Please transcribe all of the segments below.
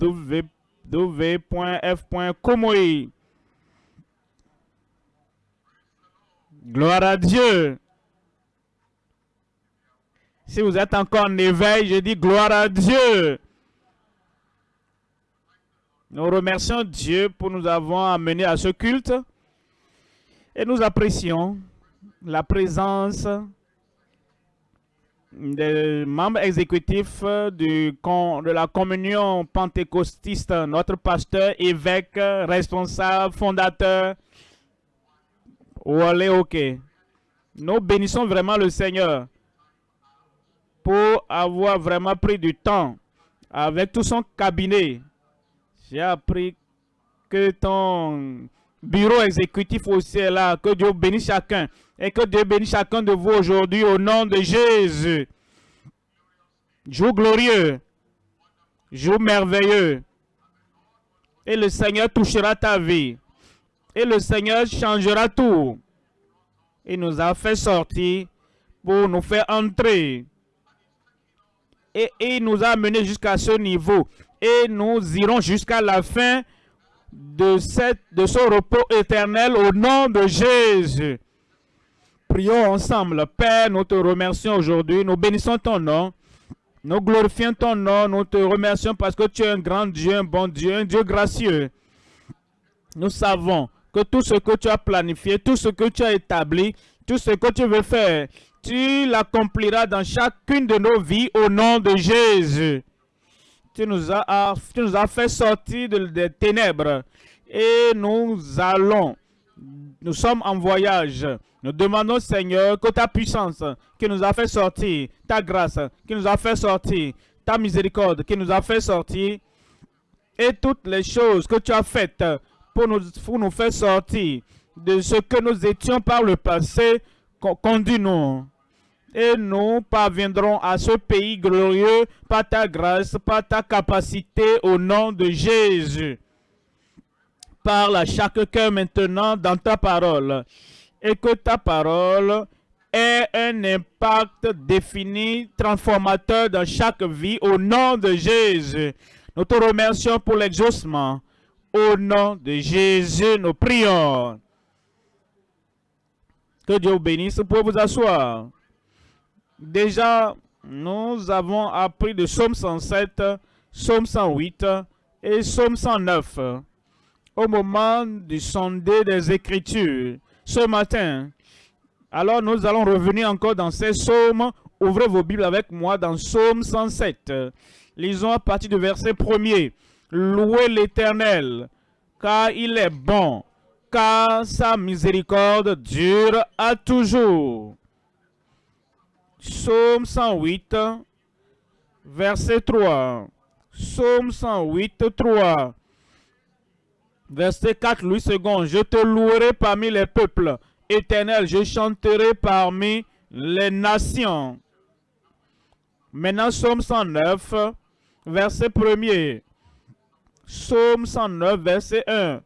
www.f.comoi. Gloire à Dieu. Si vous êtes encore en éveil, je dis gloire à Dieu. Nous remercions Dieu pour nous avoir amenés à ce culte et nous apprécions la présence des membres exécutifs du, de la communion pentecostiste, notre pasteur, évêque, responsable, fondateur, Wale Ok. Nous bénissons vraiment le Seigneur pour avoir vraiment pris du temps avec tout son cabinet. J'ai appris que ton bureau exécutif aussi là. Que Dieu bénisse chacun. Et que Dieu bénisse chacun de vous aujourd'hui au nom de Jésus. Jour glorieux. Jour merveilleux. Et le Seigneur touchera ta vie. Et le Seigneur changera tout. Il nous a fait sortir pour nous faire entrer. Et il nous a amenés jusqu'à ce niveau. Et nous irons jusqu'à la fin de, ce repos éternel au nom de Jésus. Prions ensemble. Père, nous te remercions aujourd'hui. Nous bénissons ton nom. Nous glorifions ton nom. Nous te remercions parce que tu es un grand Dieu, un bon Dieu, un Dieu gracieux. Nous savons que tout ce que tu as planifié, tout ce que tu as établi, tout ce que tu veux faire, tu l'accompliras dans chacune de nos vies au nom de Jésus. Tu nous as, nous as fait sortir des ténèbres et nous allons, nous sommes en voyage. Nous demandons, Seigneur, que ta puissance qui nous a fait sortir, ta grâce qui nous a fait sortir, ta miséricorde qui nous a fait sortir, et toutes les choses que tu as faites pour nous, pour nous faire sortir de ce que nous étions par le passé, conduis-nous et nous parviendrons à ce pays glorieux par ta grâce, par ta capacité au nom de Jésus. Parle à chaque cœur maintenant dans ta parole et que ta parole ait un impact défini, transformateur dans chaque vie au nom de Jésus. Nous te remercions pour l'exaucement. Au nom de Jésus, nous prions. Que Dieu bénisse pour vous asseoir. Déjà, nous avons appris de Somme 107, Somme 108 et Somme 109 au moment du sondé des Écritures ce matin. Alors nous allons revenir encore dans ces psaumes. Ouvrez vos Bibles avec moi dans Somme 107. Lisons à partir du verset 1er. Louez l'Éternel, car il est bon, car sa miséricorde dure à toujours. Psaume 108, verset 3. Psaume 108, 3. Verset 4, Louis II. Je te louerai parmi les peuples. Éternel, je chanterai parmi les nations. Maintenant, Psaume 109, verset 1 Psaume 109, verset 1.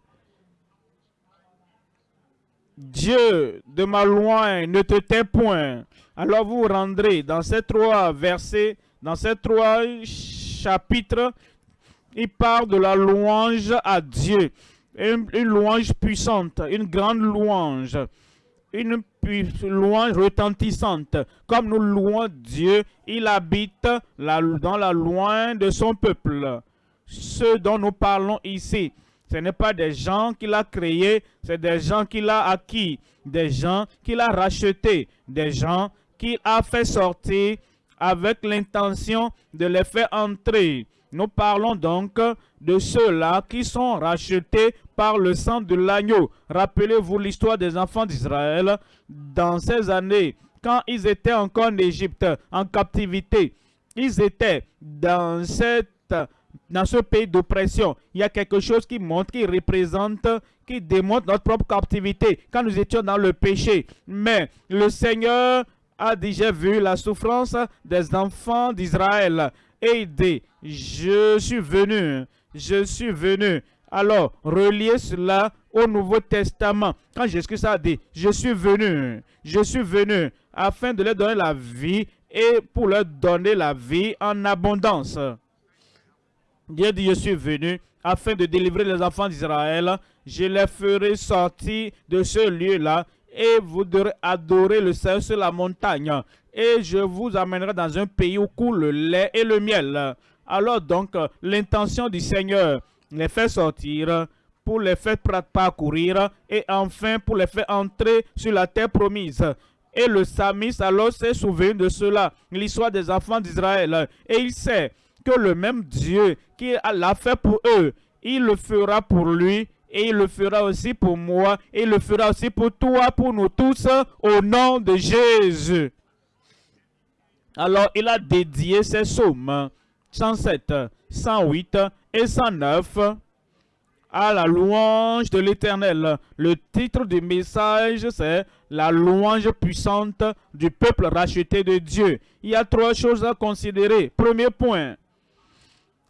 Dieu de ma loin ne te tait point. Alors vous rendrez dans ces trois versets, dans ces trois chapitres, il parle de la louange à Dieu. Une, louange puissante, une grande louange, une louange retentissante. Comme nous louons Dieu, il habite dans la loin de son peuple. Ce dont nous parlons ici, ce n'est pas des gens qu'il a créés, c'est des gens qu'il a acquis, des gens qu'il a rachetés, des gens qu'il a fait sortir avec l'intention de les faire entrer. Nous parlons donc de ceux-là qui sont rachetés par le sang de l'agneau. Rappelez-vous l'histoire des enfants d'Israël dans ces années, quand ils étaient encore en Égypte, en captivité. Ils étaient dans cette dans ce pays d'oppression, il y a quelque chose qui montre, qui représente, qui démontre notre propre captivité, quand nous étions dans le péché. Mais le Seigneur a déjà vu la souffrance des enfants d'Israël dit, je suis venu, je suis venu. Alors, reliez cela au Nouveau Testament. Quand Jésus a dit, je suis venu, je suis venu, afin de leur donner la vie et pour leur donner la vie en abondance. Dieu dit, je suis venu afin de délivrer les enfants d'Israël. Je les ferai sortir de ce lieu-là et vous adorer le Seigneur sur la montagne. Et je vous amènerai dans un pays où coule le lait et le miel. Alors donc, l'intention du Seigneur, les faire sortir pour les faire parcourir et enfin pour les faire entrer sur la terre promise. Et le Samis alors s'est souvenu de cela, l'histoire des enfants d'Israël. Et il sait que le même Dieu qui l'a fait pour eux, il le fera pour lui et il le fera aussi pour moi et il le fera aussi pour toi, pour nous tous, au nom de Jésus. Alors il a dédié ses psaumes 107, 108 et 109 à la louange de l'Éternel. Le titre du message, c'est la louange puissante du peuple racheté de Dieu. Il y a trois choses à considérer. Premier point,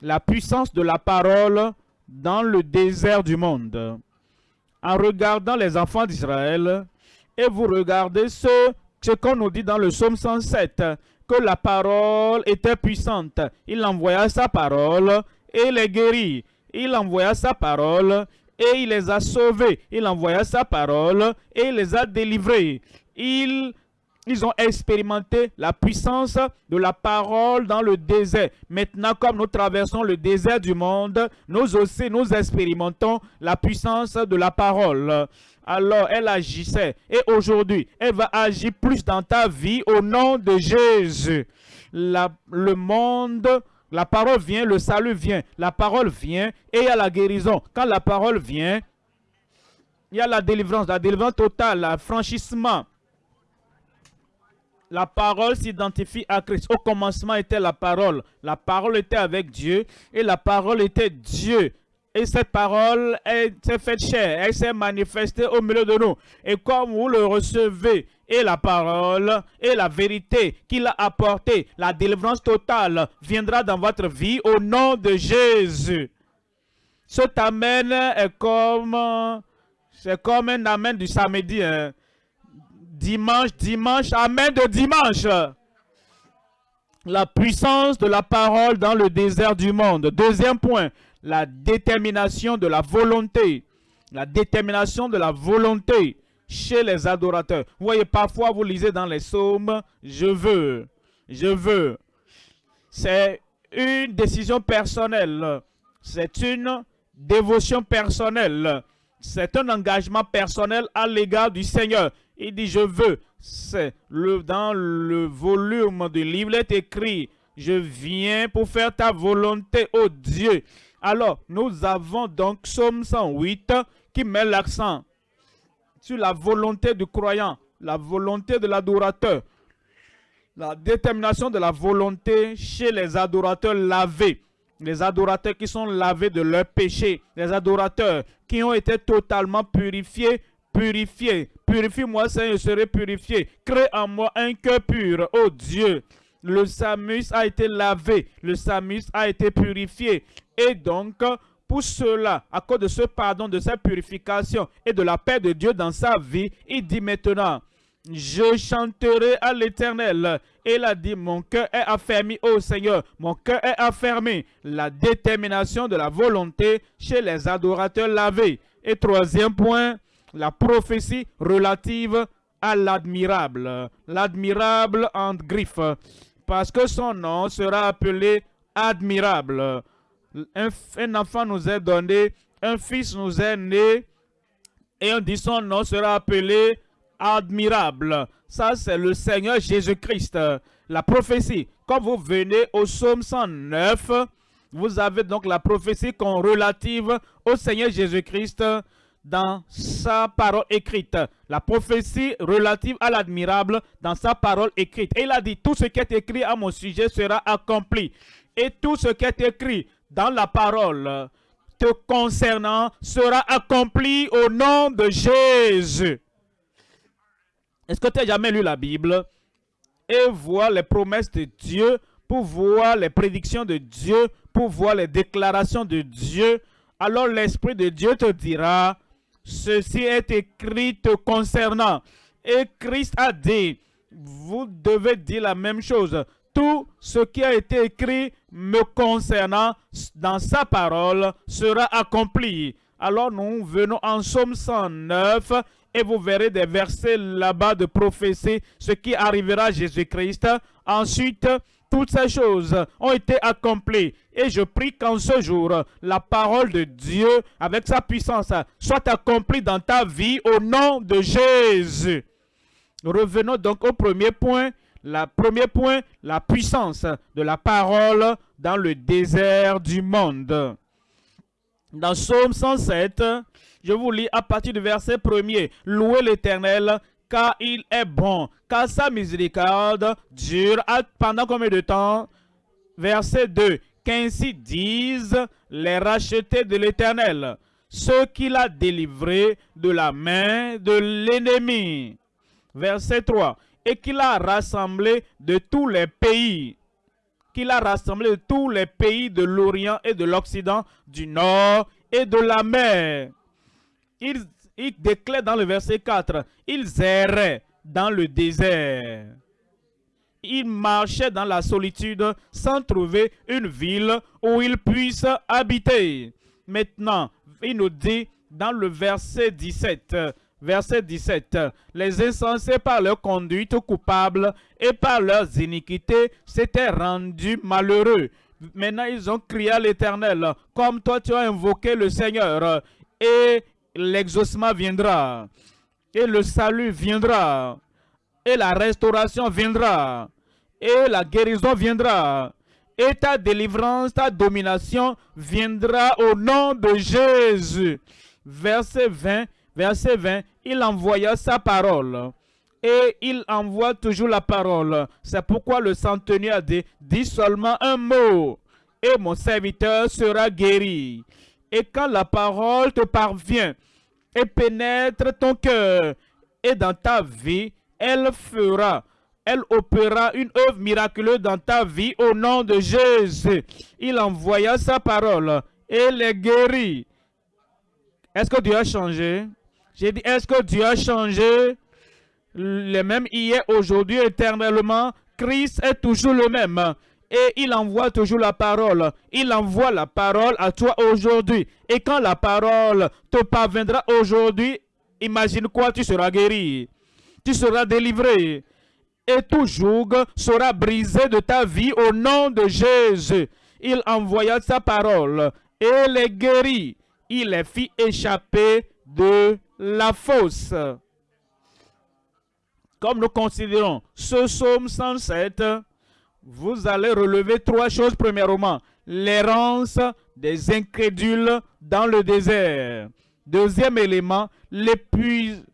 la puissance de la parole dans le désert du monde. En regardant les enfants d'Israël, et vous regardez ce, ce qu'on nous dit dans le psaume 107, que la parole était puissante. Il envoya sa parole et les guérit. Il envoya sa parole et il les a sauvés. Il envoya sa parole et il les a délivrés. Il ils ont expérimenté la puissance de la parole dans le désert. Maintenant, comme nous traversons le désert du monde, nous aussi, nous expérimentons la puissance de la parole. Alors, elle agissait. Et aujourd'hui, elle va agir plus dans ta vie au nom de Jésus. le monde, la parole vient, le salut vient. La parole vient et il y a la guérison. Quand la parole vient, il y a la délivrance, la délivrance totale, le franchissement la parole s'identifie à Christ. Au commencement était la parole. La parole était avec Dieu et la parole était Dieu. Et cette parole s'est faite chair, elle s'est manifestée au milieu de nous. Et comme vous le recevez, et la parole et la vérité qu'il a apporté, la délivrance totale viendra dans votre vie au nom de Jésus. Cet amen est comme, c'est comme un amen du samedi. Hein dimanche, dimanche, amen de dimanche. La puissance de la parole dans le désert du monde. Deuxième point, la détermination de la volonté. La détermination de la volonté chez les adorateurs. Vous voyez, parfois vous lisez dans les psaumes, je veux, je veux. C'est une décision personnelle. C'est une dévotion personnelle. C'est un engagement personnel à l'égard du Seigneur. Il dit, je veux. C'est le, dans le volume du livre, il est écrit, je viens pour faire ta volonté, ô Dieu. Alors, nous avons donc Psaume 108 qui met l'accent sur la volonté du croyant, la volonté de l'adorateur, la détermination de la volonté chez les adorateurs lavés, les adorateurs qui sont lavés de leurs péchés, les adorateurs qui ont été totalement purifiés purifié. Purifie-moi, Seigneur, je serai purifié. Crée en moi un cœur pur, oh Dieu. Le Samus a été lavé, le Samus a été purifié. Et donc, pour cela, à cause de ce pardon, de cette purification et de la paix de Dieu dans sa vie, il dit maintenant, je chanterai à l'éternel. Il a dit, mon cœur est affermi, ô Seigneur, mon cœur est affermi. La détermination de la volonté chez les adorateurs lavés. Et troisième point, la prophétie relative à l'admirable. L'admirable en griffe, parce que son nom sera appelé admirable. Un, enfant nous est donné, un fils nous est né, et on dit son nom sera appelé admirable. Ça, c'est le Seigneur Jésus-Christ. La prophétie, quand vous venez au psaume 109, vous avez donc la prophétie relative au Seigneur Jésus-Christ dans sa parole écrite. La prophétie relative à l'admirable dans sa parole écrite. Et il a dit, tout ce qui est écrit à mon sujet sera accompli. Et tout ce qui est écrit dans la parole te concernant sera accompli au nom de Jésus. Est-ce que tu as jamais lu la Bible? Et voir les promesses de Dieu, pour voir les prédictions de Dieu, pour voir les déclarations de Dieu, alors l'Esprit de Dieu te dira, Ceci est écrit concernant. Et Christ a dit, vous devez dire la même chose. tout ce qui a été écrit me concernant dans sa parole sera accompli. Alors nous venons en Somme 109 et vous verrez des versets là-bas de prophétie, ce qui arrivera à Jésus-Christ. Ensuite, toutes ces choses ont été accomplies. Et je prie qu'en ce jour, la parole de Dieu, avec sa puissance, soit accomplie dans ta vie au nom de Jésus. Revenons donc au premier point. Le premier point, la puissance de la parole dans le désert du monde. Dans Psaume 107, je vous lis à partir du verset premier. Louez l'Éternel, car il est bon, car sa miséricorde dure pendant combien de temps? Verset 2. Qu'ainsi disent les rachetés de l'Éternel, ceux qu'il a délivrés de la main de l'ennemi. Verset 3. Et qu'il a rassemblé de tous les pays qu'il a rassemblé de tous les pays de l'Orient et de l'Occident, du Nord et de la mer. Il, déclare dans le verset 4, ils erraient dans le désert. Ils marchaient dans la solitude sans trouver une ville où ils puissent habiter. Maintenant, il nous dit dans le verset 17, verset 17, les insensés par leur conduite coupable et par leurs iniquités s'étaient rendus malheureux. Maintenant, ils ont crié à l'Éternel, comme toi tu as invoqué le Seigneur, et l'exaucement viendra, et le salut viendra, et la restauration viendra, et la guérison viendra, et ta délivrance, ta domination viendra au nom de Jésus. Verset 20, verset 20, il envoya sa parole. Et il envoie toujours la parole. C'est pourquoi le centenier a dit, seulement un mot, et mon serviteur sera guéri. Et quand la parole te parvient et pénètre ton cœur, et dans ta vie, elle fera, elle opérera une œuvre miraculeuse dans ta vie au nom de Jésus. Il envoya sa parole et les guérit. Est-ce que Dieu a changé? J'ai dit, est-ce que Dieu a changé? Le même hier, aujourd'hui, éternellement, Christ est toujours le même. Et il envoie toujours la parole. Il envoie la parole à toi aujourd'hui. Et quand la parole te parviendra aujourd'hui, imagine quoi, tu seras guéri. Tu seras délivré. Et tout joug sera brisé de ta vie au nom de Jésus. Il envoya sa parole et les guérit. Il les fit échapper de la fosse. Comme nous considérons ce psaume 107, vous allez relever trois choses. Premièrement, l'errance des incrédules dans le désert. Deuxième élément, l'épuisement.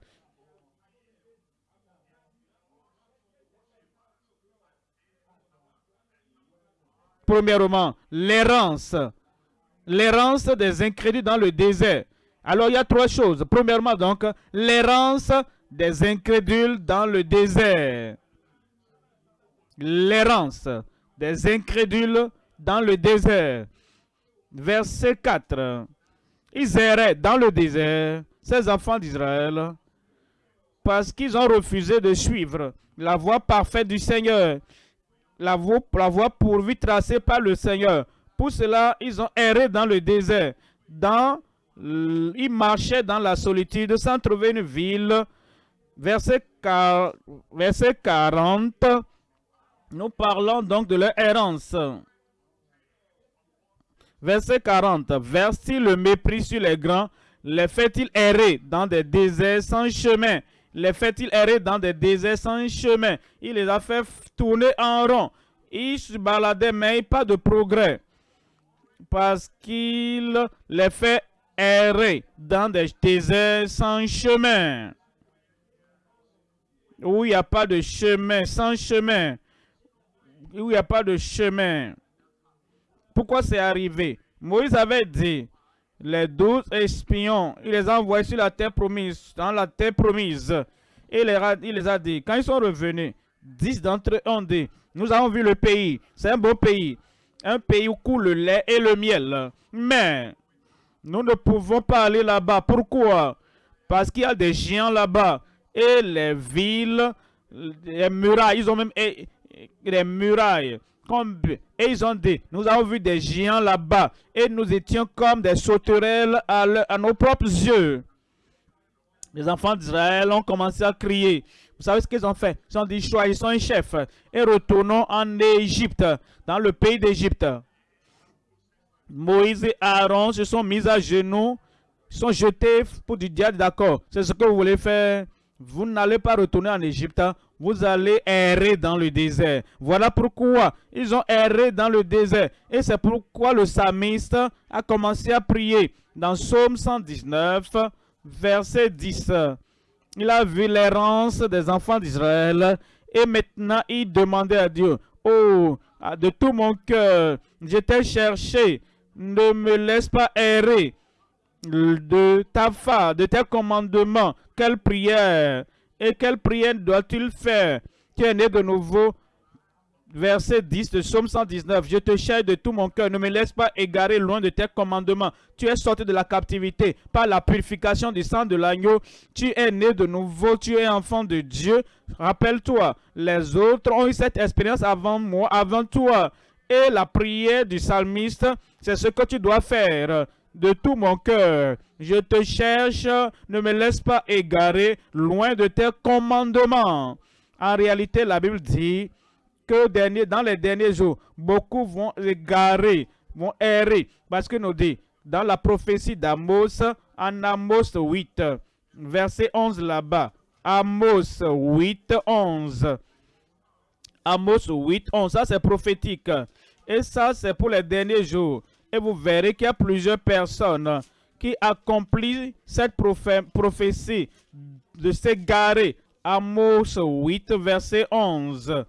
Premièrement, l'errance. L'errance des incrédules dans le désert. Alors, il y a trois choses. Premièrement, donc, l'errance des incrédules dans le désert. L'errance des incrédules dans le désert. Verset 4. Ils erraient dans le désert, ces enfants d'Israël, parce qu'ils ont refusé de suivre la voie parfaite du Seigneur, la voie, pourvue tracée par le Seigneur. Pour cela, ils ont erré dans le désert, dans ils marchaient dans la solitude sans trouver une ville. Verset, 40, nous parlons donc de leur errance. Verset 40. Verse-t-il le mépris sur les grands, les fait-il errer dans des déserts sans chemin? Les fait-il errer dans des déserts sans chemin? Il les a fait tourner en rond. Ils se baladaient, mais pas de progrès. Parce qu'il les fait errer dans des déserts sans chemin. Où il n'y a pas de chemin, sans chemin. Où il n'y a pas de chemin. Pourquoi c'est arrivé? Moïse avait dit, les douze espions, il les a envoyés sur la terre promise, dans la terre promise. Et il les a, dit, quand ils sont revenus, dix d'entre eux ont dit, nous avons vu le pays, c'est un beau pays, un pays où coule le lait et le miel. Mais nous ne pouvons pas aller là-bas. Pourquoi? Parce qu'il y a des géants là-bas. Et les villes, les murailles, ils ont même des murailles. Et ils ont dit, nous avons vu des géants là-bas et nous étions comme des sauterelles à, nos propres yeux. Les enfants d'Israël ont commencé à crier. Vous savez ce qu'ils ont fait? Ils ont dit, choisissons un chef et retournons en Égypte, dans le pays d'Égypte. Moïse et Aaron se sont mis à genoux, sont jetés pour du diable, d'accord. C'est ce que vous voulez faire. Vous n'allez pas retourner en Égypte, vous allez errer dans le désert. Voilà pourquoi ils ont erré dans le désert. Et c'est pourquoi le psalmiste a commencé à prier. Dans Psaume 119, verset 10. Il a vu l'errance des enfants d'Israël et maintenant il demandait à Dieu, « Oh, de tout mon cœur, je t'ai cherché, ne me laisse pas errer de ta fa, de tes commandements. Quelle prière et quelle prière doit-il faire? Tu es né de nouveau? Verset 10 de Psaume 119. Je te cherche de tout mon cœur. Ne me laisse pas égarer loin de tes commandements. Tu es sorti de la captivité par la purification du sang de l'agneau. Tu es né de nouveau. Tu es enfant de Dieu. Rappelle-toi, les autres ont eu cette expérience avant moi, avant toi. Et la prière du psalmiste, c'est ce que tu dois faire de tout mon cœur. Je te cherche, ne me laisse pas égarer loin de tes commandements. En réalité, la Bible dit que dans les derniers jours, beaucoup vont égarer, vont errer. Parce que nous dit, dans la prophétie d'Amos, en Amos 8, verset 11 là-bas, Amos 8, 11. Amos 8, 11, ça c'est prophétique. Et ça c'est pour les derniers jours. Et vous verrez qu'il y a plusieurs personnes qui accomplissent cette prophétie de s'égarer. Amos 8, verset 11.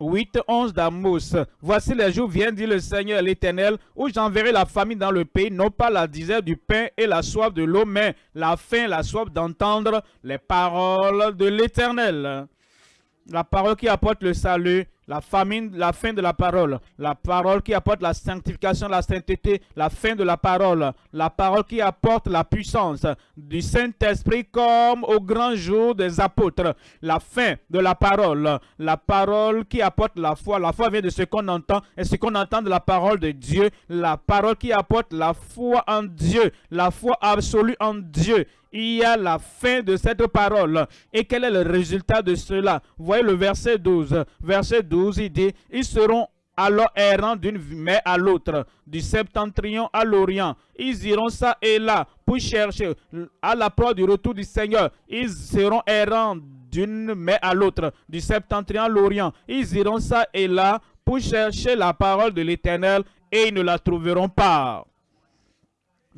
8, 11 d'Amos. Voici les jours viennent, dit le Seigneur l'Éternel, où j'enverrai la famille dans le pays, non pas la disette du pain et la soif de l'eau, mais la faim, la soif d'entendre les paroles de l'Éternel. La parole qui apporte le salut la famine, la fin de la parole, la parole qui apporte la sanctification, la sainteté, la fin de la parole, la parole qui apporte la puissance du Saint-Esprit comme au grand jour des apôtres, la fin de la parole, la parole qui apporte la foi, la foi vient de ce qu'on entend. Et ce qu'on entend de la parole de Dieu, la parole qui apporte la foi en Dieu, la foi absolue en Dieu il y a la fin de cette parole. Et quel est le résultat de cela? Voyez le verset 12. Verset 12, il dit, ils seront alors errants d'une mer à l'autre, du septentrion à l'orient. Ils iront ça et là pour chercher à la proie du retour du Seigneur. Ils seront errants d'une mer à l'autre, du septentrion à l'orient. Ils iront ça et là pour chercher la parole de l'Éternel et ils ne la trouveront pas.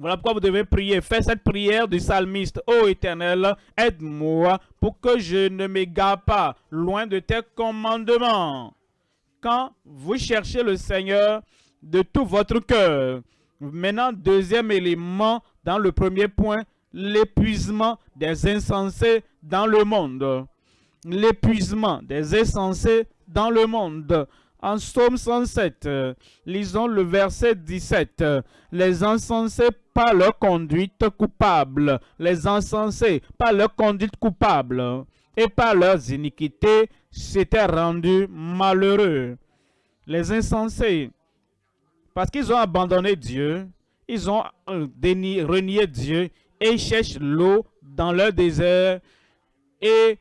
Voilà pourquoi vous devez prier. Faites cette prière du psalmiste. Ô Éternel, aide-moi pour que je ne m'égare pas loin de tes commandements. Quand vous cherchez le Seigneur de tout votre cœur. Maintenant, deuxième élément dans le premier point, l'épuisement des insensés dans le monde. L'épuisement des insensés dans le monde. En Psaume 107, lisons le verset 17. Les insensés par leur conduite coupable, les insensés par leur conduite coupable et par leurs iniquités s'étaient rendus malheureux. Les insensés, parce qu'ils ont abandonné Dieu, ils ont euh, renié Dieu et cherchent l'eau dans leur désert et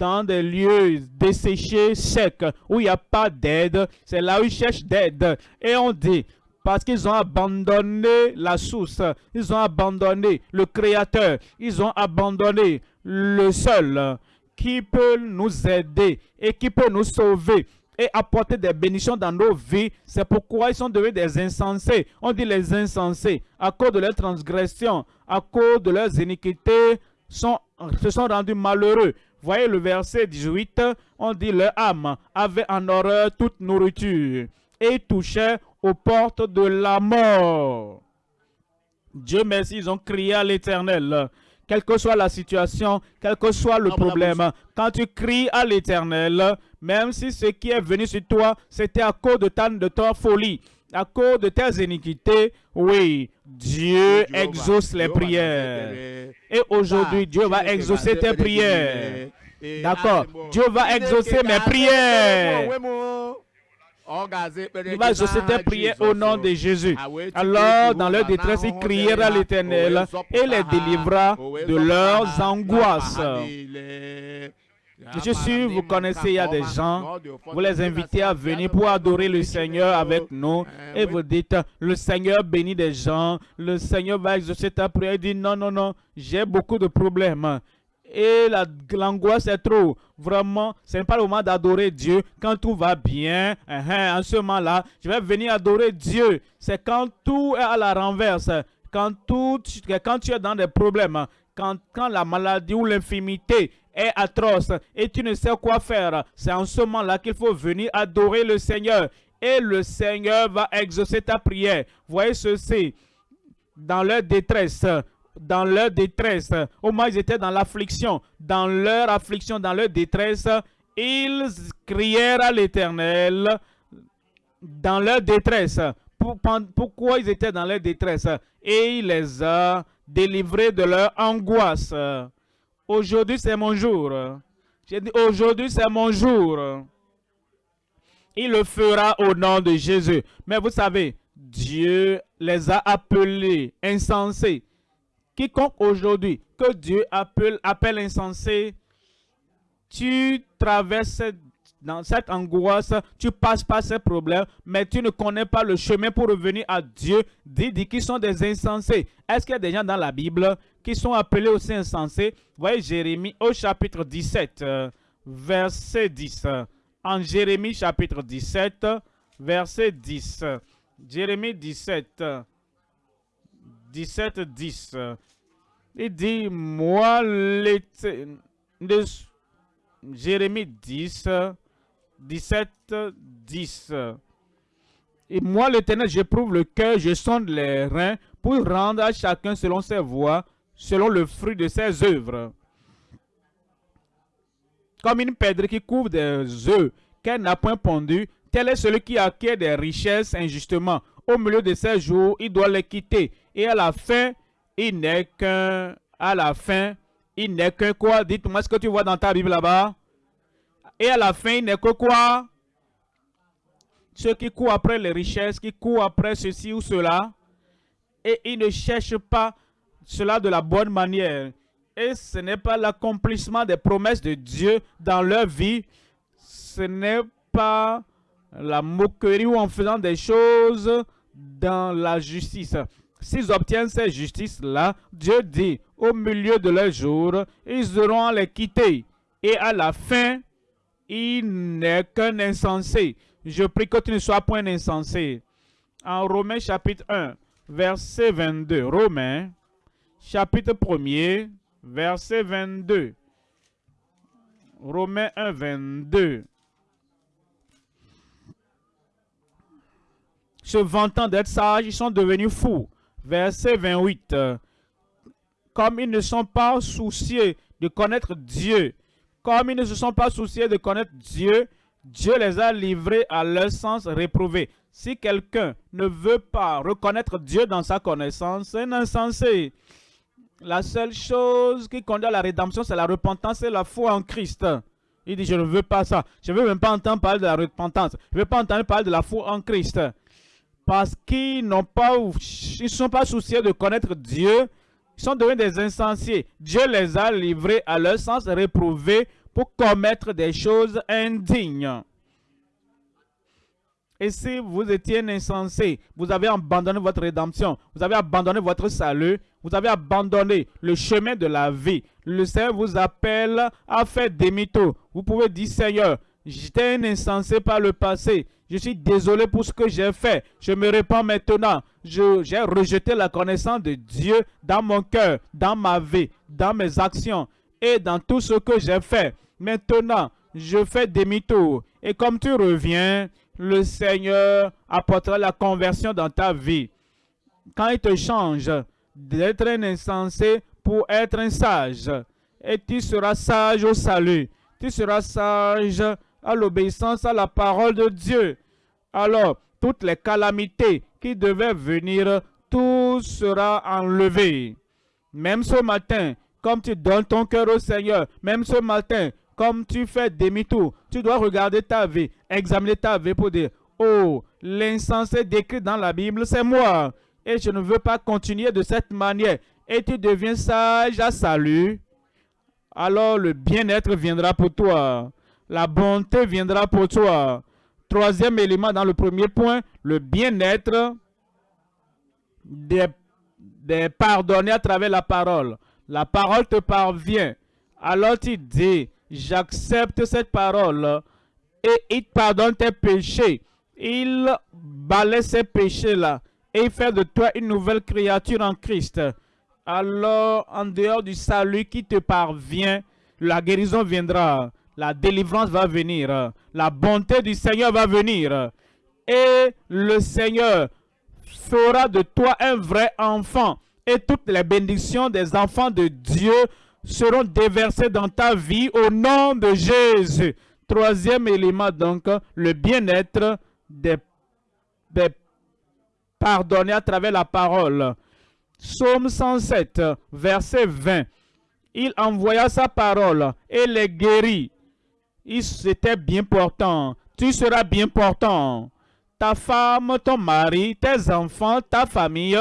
dans des lieux desséchés, secs, où il n'y a pas d'aide. C'est là où ils cherchent d'aide. Et on dit, parce qu'ils ont abandonné la source, ils ont abandonné le Créateur, ils ont abandonné le seul qui peut nous aider et qui peut nous sauver et apporter des bénédictions dans nos vies. C'est pourquoi ils sont devenus des insensés. On dit les insensés, à cause de leurs transgressions, à cause de leurs iniquités, se sont rendus malheureux. Voyez le verset 18, on dit leur âme avait en horreur toute nourriture et touchait aux portes de la mort. Dieu merci, ils ont crié à l'éternel. Quelle que soit la situation, quel que soit le problème, quand tu cries à l'éternel, même si ce qui est venu sur toi, c'était à cause de ta, de ta folie, à cause de tes iniquités, oui, Dieu exauce les prières. Et aujourd'hui, Dieu va exaucer tes prières. D'accord. Dieu va exaucer mes prières. Il va exaucer tes prières au nom de Jésus. Alors, dans leur détresse, il criera à l'Éternel et les délivra de leurs angoisses. Je suis sûr, vous connaissez, il y a des gens, vous les invitez à venir pour adorer le Seigneur avec nous et vous dites, le Seigneur bénit des gens, le Seigneur va exaucer ta prière. Il dit, non, non, non, j'ai beaucoup de problèmes et l'angoisse est trop. Vraiment, ce n'est pas le moment d'adorer Dieu quand tout va bien. Hein, hein, en ce moment-là, je vais venir adorer Dieu. C'est quand tout est à la renverse, quand, tout, quand tu es dans des problèmes, quand, quand la maladie ou l'infimité est atroce et tu ne sais quoi faire. C'est en ce moment-là qu'il faut venir adorer le Seigneur. Et le Seigneur va exaucer ta prière. Voyez ceci. Dans leur détresse, dans leur détresse, au moins ils étaient dans l'affliction, dans leur affliction, dans leur détresse, ils crièrent à l'Éternel dans leur détresse. Pourquoi ils étaient dans leur détresse? Et il les a délivrés de leur angoisse. Aujourd'hui, c'est mon jour. J'ai dit, aujourd'hui, c'est mon jour. Il le fera au nom de Jésus. Mais vous savez, Dieu les a appelés insensés Quiconque aujourd'hui que Dieu appelle, insensé, tu traverses dans cette angoisse, tu passes par ces problèmes, mais tu ne connais pas le chemin pour revenir à Dieu. Dis, dis qui sont des insensés. Est-ce qu'il y a des gens dans la Bible qui sont appelés aussi insensés? Voyez Jérémie au chapitre 17, verset 10. En Jérémie chapitre 17, verset 10. Jérémie 17, 17, 10. Il dit, moi, de Jérémie 10, 17, 10. Et moi, l'Éternel, j'éprouve le cœur, je sonde les reins pour rendre à chacun selon ses voies, selon le fruit de ses œuvres. Comme une pèdre qui couvre des œufs qu'elle n'a point pondu, tel est celui qui acquiert des richesses injustement. Au milieu de ses jours, il doit les quitter. Et à la fin, il n'est qu'un, à la fin, il n'est qu'un quoi? Dites-moi ce que tu vois dans ta Bible là-bas. Et à la fin, il n'est que quoi? Ceux qui courent après les richesses, qui courent après ceci ou cela, et ils ne cherchent pas cela de la bonne manière. Et ce n'est pas l'accomplissement des promesses de Dieu dans leur vie. Ce n'est pas la moquerie ou en faisant des choses dans la justice. S'ils obtiennent ces justices-là, Dieu dit, au milieu de leur jour, ils auront à les quitter. Et à la fin, il n'est qu'un insensé. Je prie que tu ne sois point insensé. En Romains chapitre 1, verset 22. Romains chapitre 1 verset 22. Romains 1, 22. Se vantant d'être sages, ils sont devenus fous verset 28. Comme ils ne sont pas souciés de connaître Dieu, comme ils ne se sont pas souciés de connaître Dieu, Dieu les a livrés à leur sens réprouvé. Si quelqu'un ne veut pas reconnaître Dieu dans sa connaissance, c'est un insensé. La seule chose qui conduit à la rédemption, c'est la repentance et la foi en Christ. Il dit, je ne veux pas ça. Je ne veux même pas entendre parler de la repentance. Je ne veux pas entendre parler de la foi en Christ parce qu'ils n'ont pas, ils ne sont pas souciés de connaître Dieu, ils sont devenus des insensés. Dieu les a livrés à leur sens réprouvé pour commettre des choses indignes. Et si vous étiez insensé, vous avez abandonné votre rédemption, vous avez abandonné votre salut, vous avez abandonné le chemin de la vie. Le Seigneur vous appelle à faire demi-tour. Vous pouvez dire, Seigneur, j'étais un insensé par le passé. Je suis désolé pour ce que j'ai fait. Je me répands maintenant. J'ai rejeté la connaissance de Dieu dans mon cœur, dans ma vie, dans mes actions et dans tout ce que j'ai fait. Maintenant, je fais demi-tour. Et comme tu reviens, le Seigneur apportera la conversion dans ta vie. Quand il te change d'être un insensé pour être un sage, et tu seras sage au salut. Tu seras sage à l'obéissance à la parole de Dieu. Alors, toutes les calamités qui devaient venir, tout sera enlevé. Même ce matin, comme tu donnes ton cœur au Seigneur, même ce matin, comme tu fais demi-tour, tu dois regarder ta vie, examiner ta vie pour dire, oh, l'insensé décrit dans la Bible, c'est moi. Et je ne veux pas continuer de cette manière. Et tu deviens sage à salut. Alors le bien-être viendra pour toi. La bonté viendra pour toi. Troisième élément dans le premier point, le bien-être des, des pardonnés à travers la parole. La parole te parvient. Alors tu dis, j'accepte cette parole et il pardonne tes péchés. Il balaie ces péchés-là et il fait de toi une nouvelle créature en Christ. Alors, en dehors du salut qui te parvient, la guérison viendra, la délivrance va venir, la bonté du Seigneur va venir. Et le Seigneur fera de toi un vrai enfant. Et toutes les bénédictions des enfants de Dieu seront déversées dans ta vie au nom de Jésus. Troisième élément donc, le bien-être des, des pardonnés à travers la parole. Psaume 107, verset 20. Il envoya sa parole et les guérit. C'était bien portant. Tu seras bien portant. Ta femme, ton mari, tes enfants, ta famille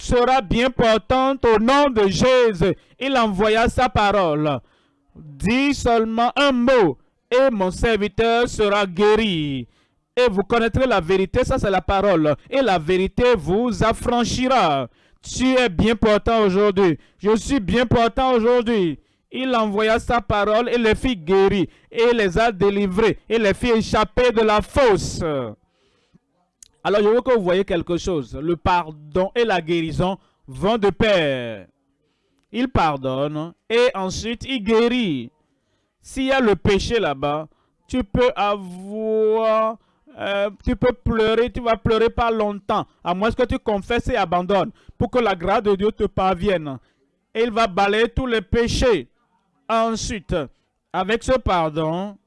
sera bien portante au nom de Jésus. Il envoya sa parole. Dis seulement un mot et mon serviteur sera guéri. Et vous connaîtrez la vérité, ça c'est la parole. Et la vérité vous affranchira. Tu es bien portant aujourd'hui. Je suis bien portant aujourd'hui. Il envoya sa parole et les fit guérir et les a délivrés et les fit échapper de la fosse. Alors je veux que vous voyez quelque chose. Le pardon et la guérison vont de pair. Il pardonne et ensuite il guérit. S'il y a le péché là-bas, tu peux avoir euh, tu peux pleurer, tu vas pleurer pas longtemps, à moins que tu confesses et abandonnes, pour que la grâce de Dieu te parvienne. Et il va balayer tous les péchés. Ensuite, avec ce pardon,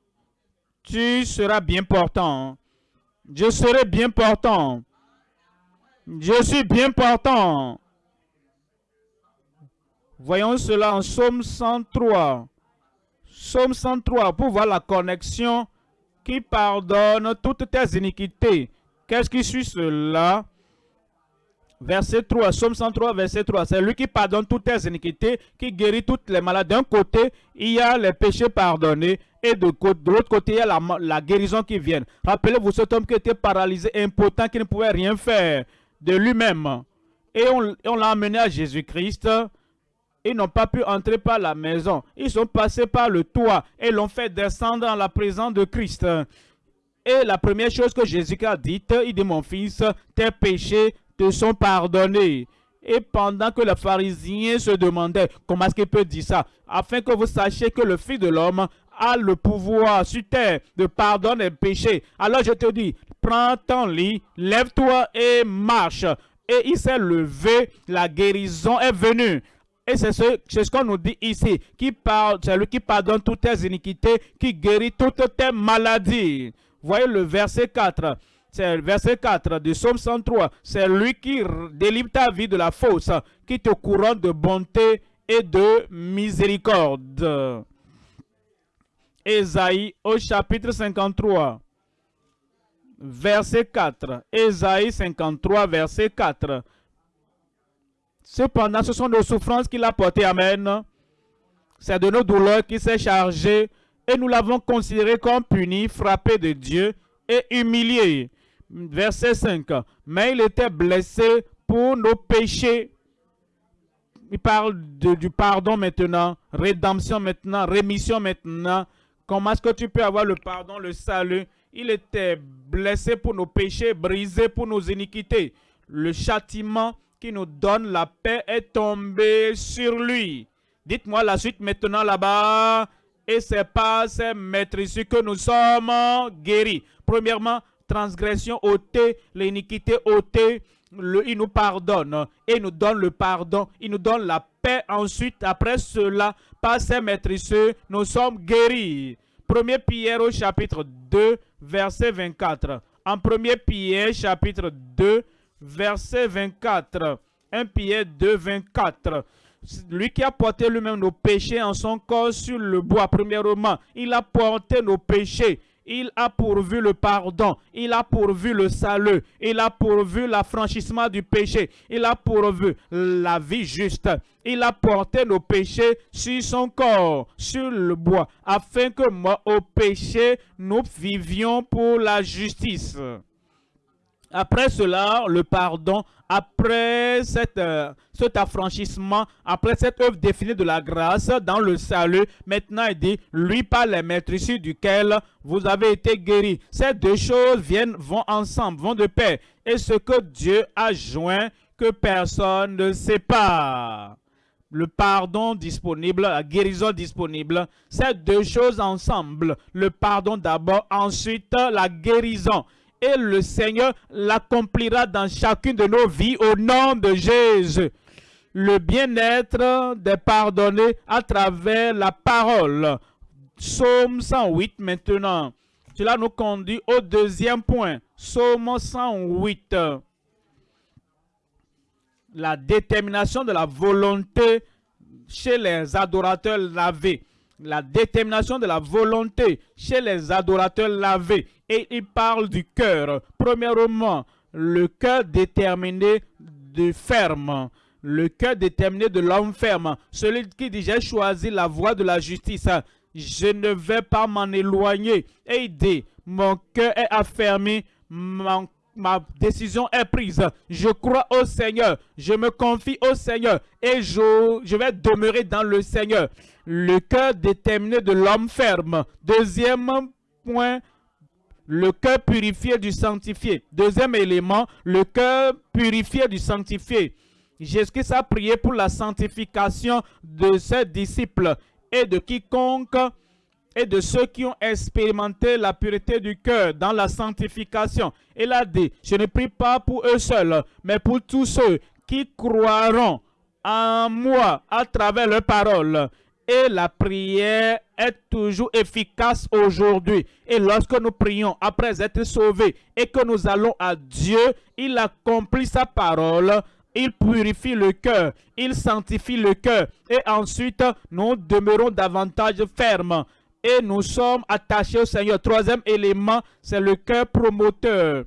tu seras bien portant. Je serai bien portant. Je suis bien portant. Voyons cela en Somme 103. Somme 103, pour voir la connexion qui pardonne toutes tes iniquités. Qu'est-ce qui suit cela? Verset 3, Somme 103, verset 3. C'est lui qui pardonne toutes tes iniquités, qui guérit toutes les malades. D'un côté, il y a les péchés pardonnés et de, l'autre côté, il y a la, guérison qui vient. Rappelez-vous cet homme qui était paralysé, impotent, qui ne pouvait rien faire de lui-même. Et on, l'a amené à Jésus-Christ ils n'ont pas pu entrer par la maison. Ils sont passés par le toit et l'ont fait descendre dans la présence de Christ. Et la première chose que Jésus a dite, il dit, mon fils, tes péchés te sont pardonnés. Et pendant que les pharisiens se demandaient comment est-ce qu'il peut dire ça, afin que vous sachiez que le Fils de l'homme a le pouvoir sur terre de pardonner les péchés. Alors je te dis, prends ton lit, lève-toi et marche. Et il s'est levé, la guérison est venue. Et c'est ce, ce qu'on nous dit ici, qui parle, c'est lui qui pardonne toutes tes iniquités, qui guérit toutes tes maladies. Voyez le verset 4. C'est le verset 4 du psaume 103. C'est lui qui délivre ta vie de la fausse, qui te couronne de bonté et de miséricorde. Ésaïe au chapitre 53, verset 4. Ésaïe 53, verset 4. Cependant, ce sont nos souffrances qu'il a portées. Amen. C'est de nos douleurs qu'il s'est chargé et nous l'avons considéré comme puni, frappé de Dieu et humilié. Verset 5. Mais il était blessé pour nos péchés. Il parle du pardon maintenant, rédemption maintenant, rémission maintenant. Comment est-ce que tu peux avoir le pardon, le salut? Il était blessé pour nos péchés, brisé pour nos iniquités. Le châtiment qui nous donne la paix est tombé sur lui. Dites-moi la suite maintenant là-bas. Et c'est pas ces maîtres ici que nous sommes guéris. Premièrement, transgression ôtée, l'iniquité ôtée, il nous pardonne et nous donne le pardon, il nous donne la paix. Ensuite, après cela, par ces maîtrisses, nous sommes guéris. Premier Pierre au chapitre 2, verset 24. En premier Pierre, chapitre 2, verset 24. 1 Pierre 2, 24. lui qui a porté lui-même nos péchés en son corps sur le bois, premièrement, il a porté nos péchés. Il a pourvu le pardon, il a pourvu le salut, il a pourvu l'affranchissement du péché, il a pourvu la vie juste. Il a porté nos péchés sur son corps, sur le bois, afin que moi, au péché, nous vivions pour la justice. Après cela, le pardon, après euh, cet affranchissement, après cette œuvre définie de la grâce dans le salut, maintenant il dit, lui par les maîtrises duquel vous avez été guéris. Ces deux choses viennent, vont ensemble, vont de paix. Et ce que Dieu a joint, que personne ne pas le pardon disponible, la guérison disponible, ces deux choses ensemble. Le pardon d'abord, ensuite la guérison et le Seigneur l'accomplira dans chacune de nos vies au nom de Jésus. Le bien-être des pardonnés à travers la parole. Psaume 108 maintenant. Cela nous conduit au deuxième point. Psaume 108. La détermination de la volonté chez les adorateurs lavés la détermination de la volonté chez les adorateurs lavés. Et il parle du cœur. Premièrement, le cœur déterminé de ferme. Le cœur déterminé de l'homme ferme. Celui qui dit, j'ai choisi la voie de la justice. Je ne vais pas m'en éloigner. Et il mon cœur est affermi, ma décision est prise. Je crois au Seigneur. Je me confie au Seigneur. Et je vais demeurer dans le Seigneur. Le cœur déterminé de l'homme ferme. Deuxième point, le cœur purifié du sanctifié. Deuxième élément, le cœur purifié du sanctifié. Jésus-Christ a prié pour la sanctification de ses disciples et de quiconque et de ceux qui ont expérimenté la pureté du cœur dans la sanctification. Il a dit, je ne prie pas pour eux seuls, mais pour tous ceux qui croiront en moi à travers leur parole. Et la prière est toujours efficace aujourd'hui. Et lorsque nous prions après être sauvés et que nous allons à Dieu, il accomplit sa parole il purifie le cœur, il sanctifie le cœur. Et ensuite, nous demeurons davantage fermes et nous sommes attachés au Seigneur. Troisième élément, c'est le cœur promoteur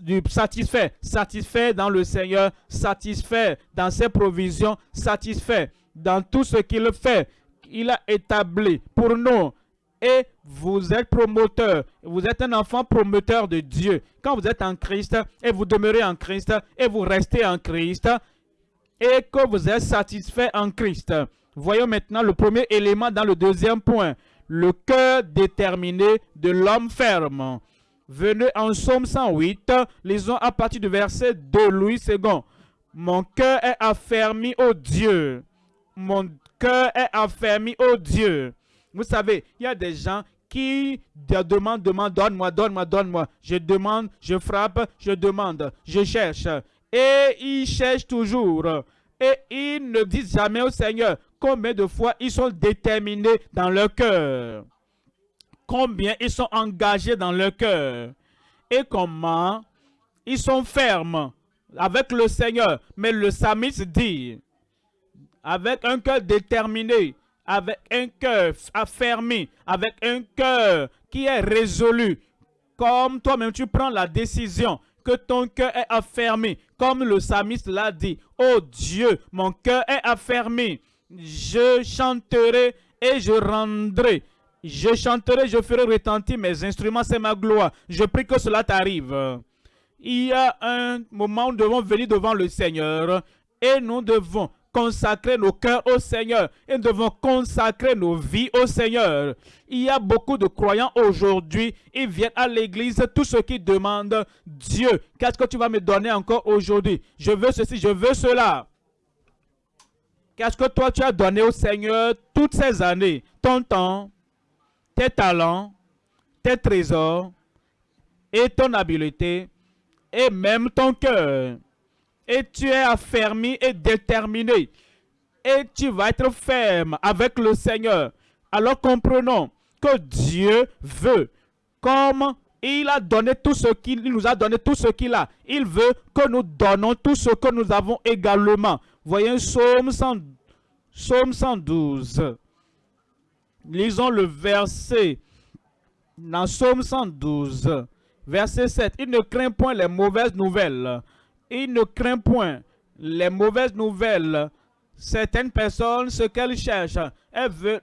du satisfait, satisfait dans le Seigneur, satisfait dans ses provisions, satisfait dans tout ce qu'il fait. Il a établi pour nous. Et vous êtes promoteur, vous êtes un enfant promoteur de Dieu. Quand vous êtes en Christ et vous demeurez en Christ et vous restez en Christ et que vous êtes satisfait en Christ, Voyons maintenant le premier élément dans le deuxième point. Le cœur déterminé de l'homme ferme. Venez en Somme 108, lisons à partir du verset 2, Louis II. Mon cœur est affermi au Dieu. Mon cœur est affermi au Dieu. Vous savez, il y a des gens qui demandent, demandent, donne-moi, donne-moi, donne-moi. Je demande, je frappe, je demande, je cherche. Et ils cherchent toujours. Et ils ne disent jamais au Seigneur, combien de fois ils sont déterminés dans leur cœur. Combien ils sont engagés dans leur cœur. Et comment ils sont fermes avec le Seigneur. Mais le psalmiste dit, avec un cœur déterminé, avec un cœur affermi, avec un cœur qui est résolu, comme toi-même tu prends la décision que ton cœur est affermi, comme le psalmiste l'a dit. Oh Dieu, mon cœur est affermi je chanterai et je rendrai. Je chanterai, je ferai retentir mes instruments, c'est ma gloire. Je prie que cela t'arrive. Il y a un moment où nous devons venir devant le Seigneur et nous devons consacrer nos cœurs au Seigneur et nous devons consacrer nos vies au Seigneur. Il y a beaucoup de croyants aujourd'hui, ils viennent à l'église, tout ce qui demandent, Dieu, qu'est-ce que tu vas me donner encore aujourd'hui? Je veux ceci, je veux cela. Qu'est-ce que toi tu as donné au Seigneur toutes ces années? Ton temps, tes talents, tes trésors et ton habileté et même ton cœur. Et tu es affermi et déterminé. Et tu vas être ferme avec le Seigneur. Alors comprenons que Dieu veut, comme il a donné tout ce qu'il nous a donné tout ce qu'il a. Il veut que nous donnons tout ce que nous avons également. Voyez Psaume, 100, Psaume 112. Lisons le verset dans Psaume 112, verset 7. Il ne craint point les mauvaises nouvelles. Il ne craint point les mauvaises nouvelles. Certaines personnes, ce qu'elles cherchent, elles veulent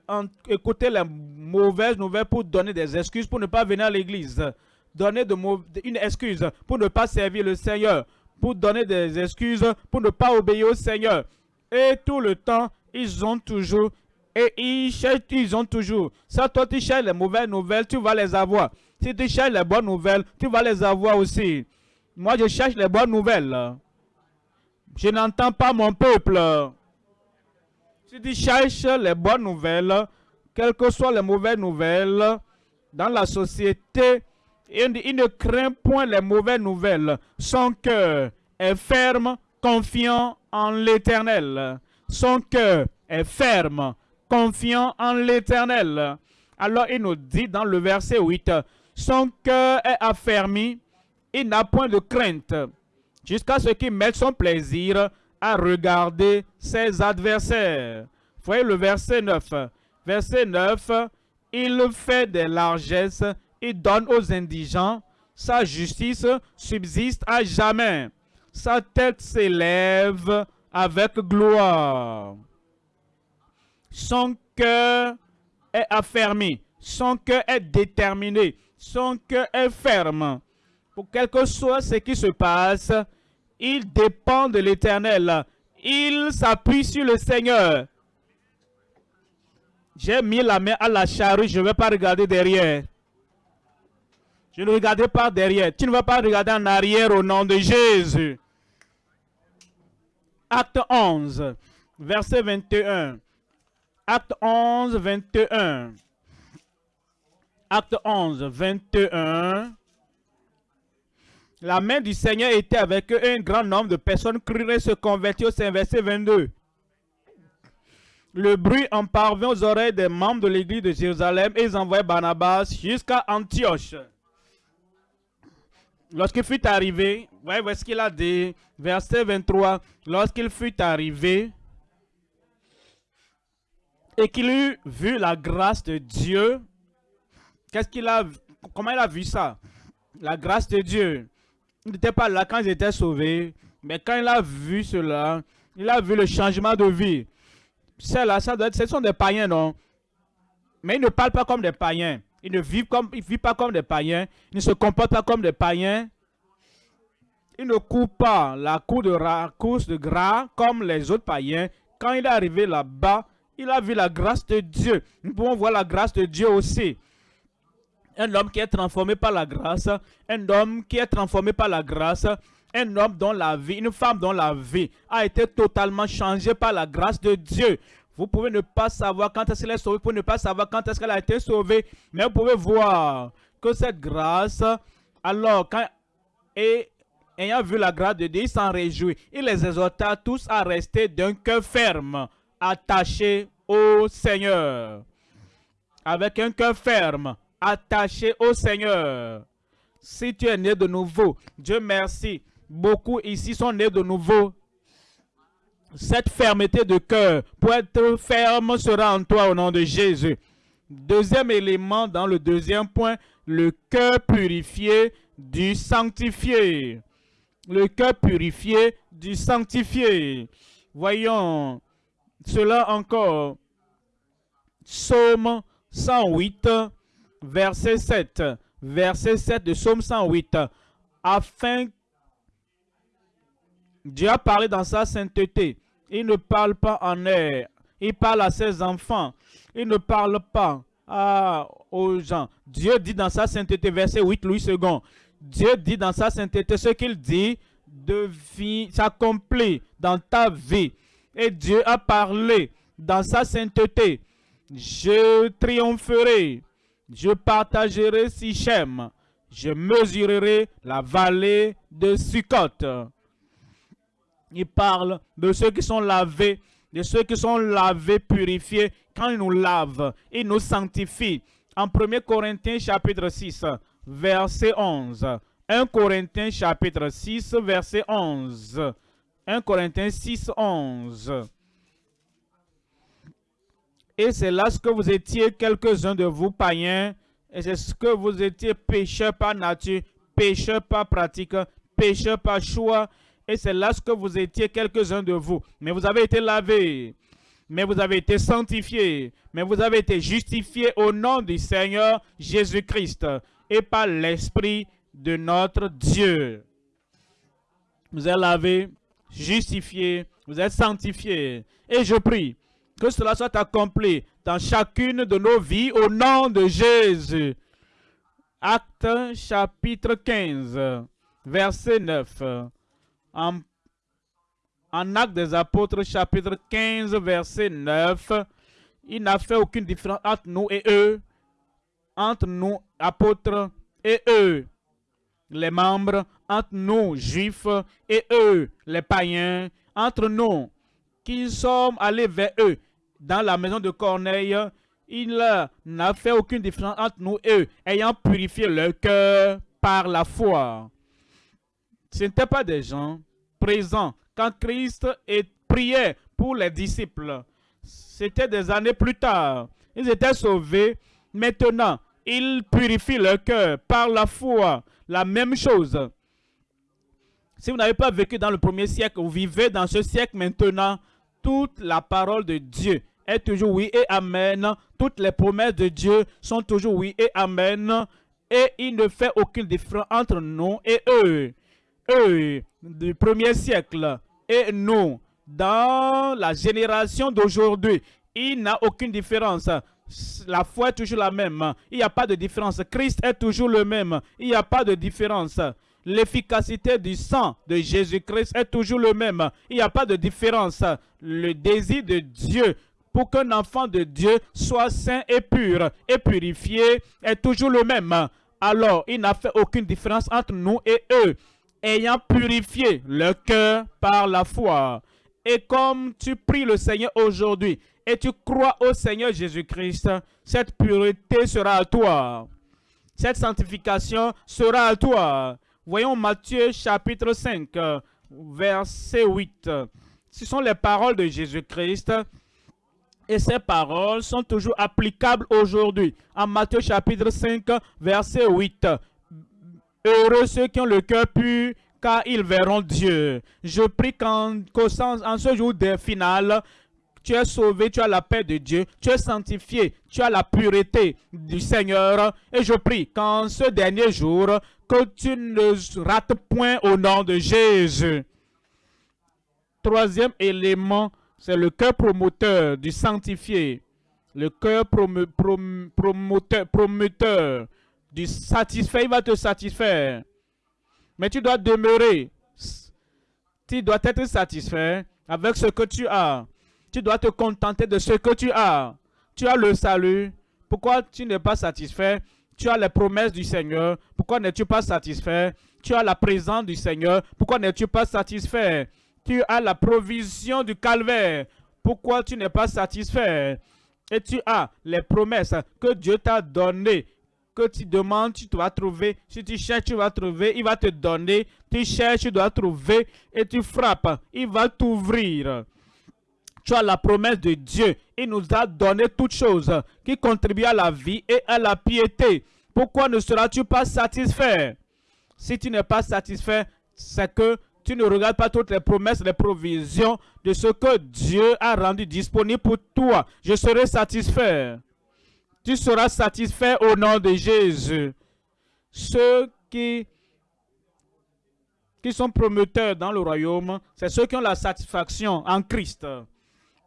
écouter les mauvaises nouvelles pour donner des excuses pour ne pas venir à l'église. Donner une excuse pour ne pas servir le Seigneur. Pour donner des excuses pour ne pas obéir au Seigneur. Et tout le temps, ils ont toujours et ils cherchent, ils ont toujours. Si toi tu cherches les mauvaises nouvelles, tu vas les avoir. Si tu cherches les bonnes nouvelles, tu vas les avoir aussi. Moi, je cherche les bonnes nouvelles. Je n'entends pas mon peuple. Si tu cherches les bonnes nouvelles, quelles que soient les mauvaises nouvelles, dans la société, il, il ne craint point les mauvaises nouvelles. Son cœur est ferme, confiant en l'éternel. Son cœur est ferme, confiant en l'éternel. Alors il nous dit dans le verset 8, son cœur est affermi, il n'a point de crainte, jusqu'à ce qu'il mette son plaisir à regarder ses adversaires. Voyez le verset 9. Verset 9, il fait des largesses, il donne aux indigents, sa justice subsiste à jamais. Sa tête s'élève avec gloire. Son cœur est affermi. Son cœur est déterminé. Son cœur est ferme. Pour quelque que soit ce qui se passe, il dépend de l'éternel. Il s'appuie sur le Seigneur. J'ai mis la main à la charrue, je ne vais pas regarder derrière. Je ne regarde pas derrière. Tu ne vas pas regarder en arrière au nom de Jésus. Acte 11, verset 21. Acte 11, 21. Acte 11, 21. La main du Seigneur était avec eux un grand nombre de personnes cruraient se convertir au Saint verset 22. Le bruit en parvint aux oreilles des membres de l'église de Jérusalem et ils envoyaient Barnabas jusqu'à Antioche. Lorsqu'il fut arrivé, voyez ce qu'il a dit, verset 23, lorsqu'il fut arrivé, et qu'il eut vu la grâce de Dieu, qu'est-ce qu'il a, comment il a vu ça? La grâce de Dieu. Il n'était pas là quand ils étaient sauvés, mais quand il a vu cela, il a vu le changement de vie. C'est là, ça doit être, ce sont des païens, non? Mais ils ne parlent pas comme des païens. Ils ne vivent, comme, ils vivent pas comme des païens. Ils ne se comportent pas comme des païens. Ils ne courent pas la de, course de gras comme les autres païens. Quand il est arrivé là-bas, il a vu la grâce de Dieu. Nous pouvons voir la grâce de Dieu aussi. Un homme qui est transformé par la grâce, un homme qui est transformé par la grâce, un homme dont la vie, une femme dont la vie a été totalement changée par la grâce de Dieu. Vous pouvez ne pas savoir quand est-ce qu'elle est sauvée, vous pouvez ne pas savoir quand est-ce qu'elle a été sauvée, mais vous pouvez voir que cette grâce, alors, quand, ayant vu la grâce de Dieu, il s'en réjouit. Il les exhorta tous à rester d'un cœur ferme, attaché au Seigneur. Avec un cœur ferme, attaché au Seigneur. Si tu es né de nouveau, Dieu merci, beaucoup ici sont nés de nouveau. Cette fermeté de cœur, pour être ferme, sera en toi au nom de Jésus. Deuxième élément dans le deuxième point, le cœur purifié du sanctifié. Le cœur purifié du sanctifié. Voyons cela encore. Psaume 108, verset 7. Verset 7 de Psaume 108. Afin Dieu a parlé dans sa sainteté. Il ne parle pas en air. Il parle à ses enfants. Il ne parle pas aux gens. Dieu dit dans sa sainteté, verset 8, Louis II. Dieu dit dans sa sainteté ce qu'il dit s'accomplit dans ta vie. Et Dieu a parlé dans sa sainteté. Je triompherai, je partagerai Sichem, je mesurerai la vallée de Sukkot. Il parle de ceux qui sont lavés, de ceux qui sont lavés, purifiés. Quand il nous lave, il nous sanctifie. En 1 Corinthiens chapitre 6, verset 11. 1 Corinthiens chapitre 6, verset 11. 1 Corinthiens 6, 11. Et c'est là ce que vous étiez, quelques-uns de vous païens, et c'est ce que vous étiez pécheurs par nature, pécheurs par pratique, pécheurs par choix, et c'est là ce que vous étiez, quelques-uns de vous. Mais vous avez été lavés, mais vous avez été sanctifiés, mais vous avez été justifiés au nom du Seigneur Jésus-Christ et par l'Esprit de notre Dieu. Vous êtes lavés, justifiés, vous êtes sanctifiés. Et je prie que cela soit accompli dans chacune de nos vies au nom de Jésus. Acte chapitre 15, verset 9. En, Acte des apôtres chapitre 15, verset 9, il n'a fait aucune différence entre nous et eux, entre nous apôtres et eux, les membres, entre nous juifs et eux, les païens, entre nous qui sommes allés vers eux dans la maison de Corneille, il n'a fait aucune différence entre nous et eux, ayant purifié leur cœur par la foi. Ce n'étaient pas des gens présents quand Christ priait pour les disciples. C'était des années plus tard. Ils étaient sauvés. Maintenant, ils purifient leur cœur par la foi. La même chose. Si vous n'avez pas vécu dans le premier siècle, vous vivez dans ce siècle maintenant, toute la parole de Dieu est toujours oui et amen. Toutes les promesses de Dieu sont toujours oui et amen. Et il ne fait aucune différence entre nous et eux. Eux, du premier siècle, et nous, dans la génération d'aujourd'hui, il n'a aucune différence. La foi est toujours la même. Il n'y a pas de différence. Christ est toujours le même. Il n'y a pas de différence. L'efficacité du sang de Jésus-Christ est toujours le même. Il n'y a pas de différence. Le désir de Dieu pour qu'un enfant de Dieu soit saint et pur et purifié est toujours le même. Alors, il n'a fait aucune différence entre nous et eux, ayant purifié le cœur par la foi. Et comme tu pries le Seigneur aujourd'hui et tu crois au Seigneur Jésus-Christ, cette pureté sera à toi. Cette sanctification sera à toi. Voyons Matthieu chapitre 5, verset 8. Ce sont les paroles de Jésus-Christ et ces paroles sont toujours applicables aujourd'hui. En Matthieu chapitre 5, verset 8. Heureux ceux qui ont le cœur pur, car ils verront Dieu. Je prie qu'en en ce jour des tu es sauvé, tu as la paix de Dieu, tu es sanctifié, tu as la pureté du Seigneur. Et je prie qu'en ce dernier jour, que tu ne rates point au nom de Jésus. Troisième élément, c'est le cœur promoteur du sanctifié. Le cœur promoteur, du satisfait, il va te satisfaire. Mais tu dois demeurer. Tu dois être satisfait avec ce que tu as. Tu dois te contenter de ce que tu as. Tu as le salut. Pourquoi tu n'es pas satisfait? Tu as les promesses du Seigneur. Pourquoi n'es-tu pas satisfait? Tu as la présence du Seigneur. Pourquoi n'es-tu pas satisfait? Tu as la provision du calvaire. Pourquoi tu n'es pas satisfait? Et tu as les promesses que Dieu t'a données que tu demandes, tu dois trouver. Si tu cherches, tu vas trouver. Il va te donner. Tu cherches, tu dois trouver. Et tu frappes. Il va t'ouvrir tu as la promesse de Dieu. Il nous a donné toutes choses qui contribuent à la vie et à la piété. Pourquoi ne seras-tu pas satisfait? Si tu n'es pas satisfait, c'est que tu ne regardes pas toutes les promesses, les provisions de ce que Dieu a rendu disponible pour toi. Je serai satisfait. Tu seras satisfait au nom de Jésus. Ceux qui, qui sont promoteurs dans le royaume, c'est ceux qui ont la satisfaction en Christ.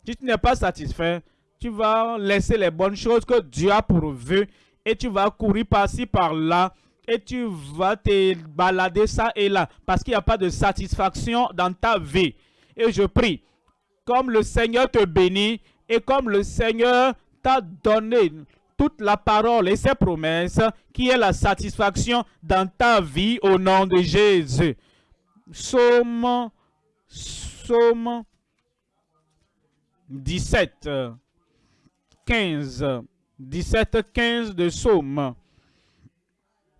Si tu n'es pas satisfait, tu vas laisser les bonnes choses que Dieu a pourvues et tu vas courir par-ci, par-là et tu vas te balader ça et là parce qu'il n'y a pas de satisfaction dans ta vie. Et je prie, comme le Seigneur te bénit et comme le Seigneur t'a donné toute la parole et ses promesses, qui est la satisfaction dans ta vie au nom de Jésus. Somme, somme 17, 15, 17, 15 de Somme.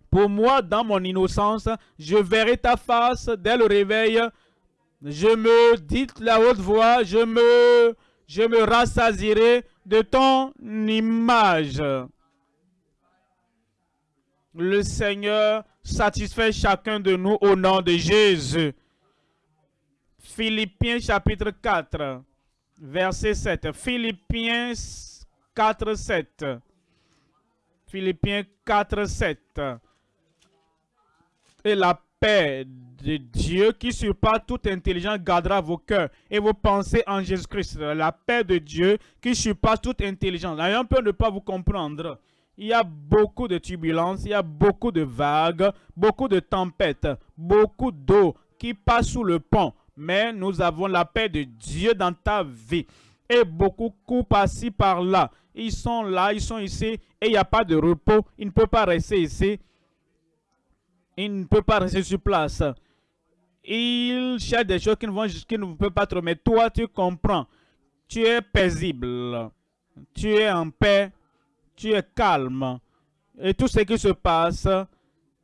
Pour moi, dans mon innocence, je verrai ta face dès le réveil. Je me, dites la haute voix, je me, je me rassasierai de ton image. Le Seigneur satisfait chacun de nous au nom de Jésus. Philippiens chapitre 4, verset 7. Philippiens 4, 7. Philippiens 4, 7. Et la paix de Dieu qui surpasse toute intelligence gardera vos cœurs et vos pensées en Jésus-Christ. La paix de Dieu qui surpasse toute intelligence. On peut ne pas vous comprendre. Il y a beaucoup de turbulences, il y a beaucoup de vagues, beaucoup de tempêtes, beaucoup d'eau qui passe sous le pont. Mais nous avons la paix de Dieu dans ta vie. Et beaucoup coupent par-ci, par-là. Ils sont là, ils sont ici, et il n'y a pas de repos. Ils ne peuvent pas rester ici. Ils ne peuvent pas rester sur place. Ils cherchent des choses qui ne, vont, qui ne peuvent pas trop. Mais toi, tu comprends. Tu es paisible. Tu es en paix tu es calme. Et tout ce qui se passe,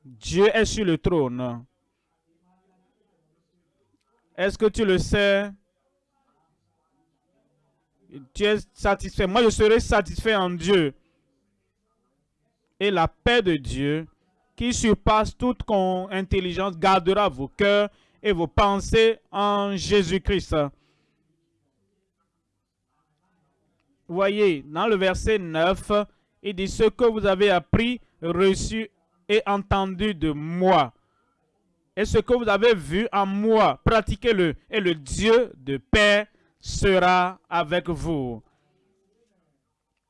Dieu est sur le trône. Est-ce que tu le sais? Tu es satisfait. Moi, je serai satisfait en Dieu. Et la paix de Dieu, qui surpasse toute intelligence, gardera vos cœurs et vos pensées en Jésus-Christ. Voyez, dans le verset 9, il dit ce que vous avez appris, reçu et entendu de moi. Et ce que vous avez vu en moi, pratiquez-le. Et le Dieu de paix sera avec vous.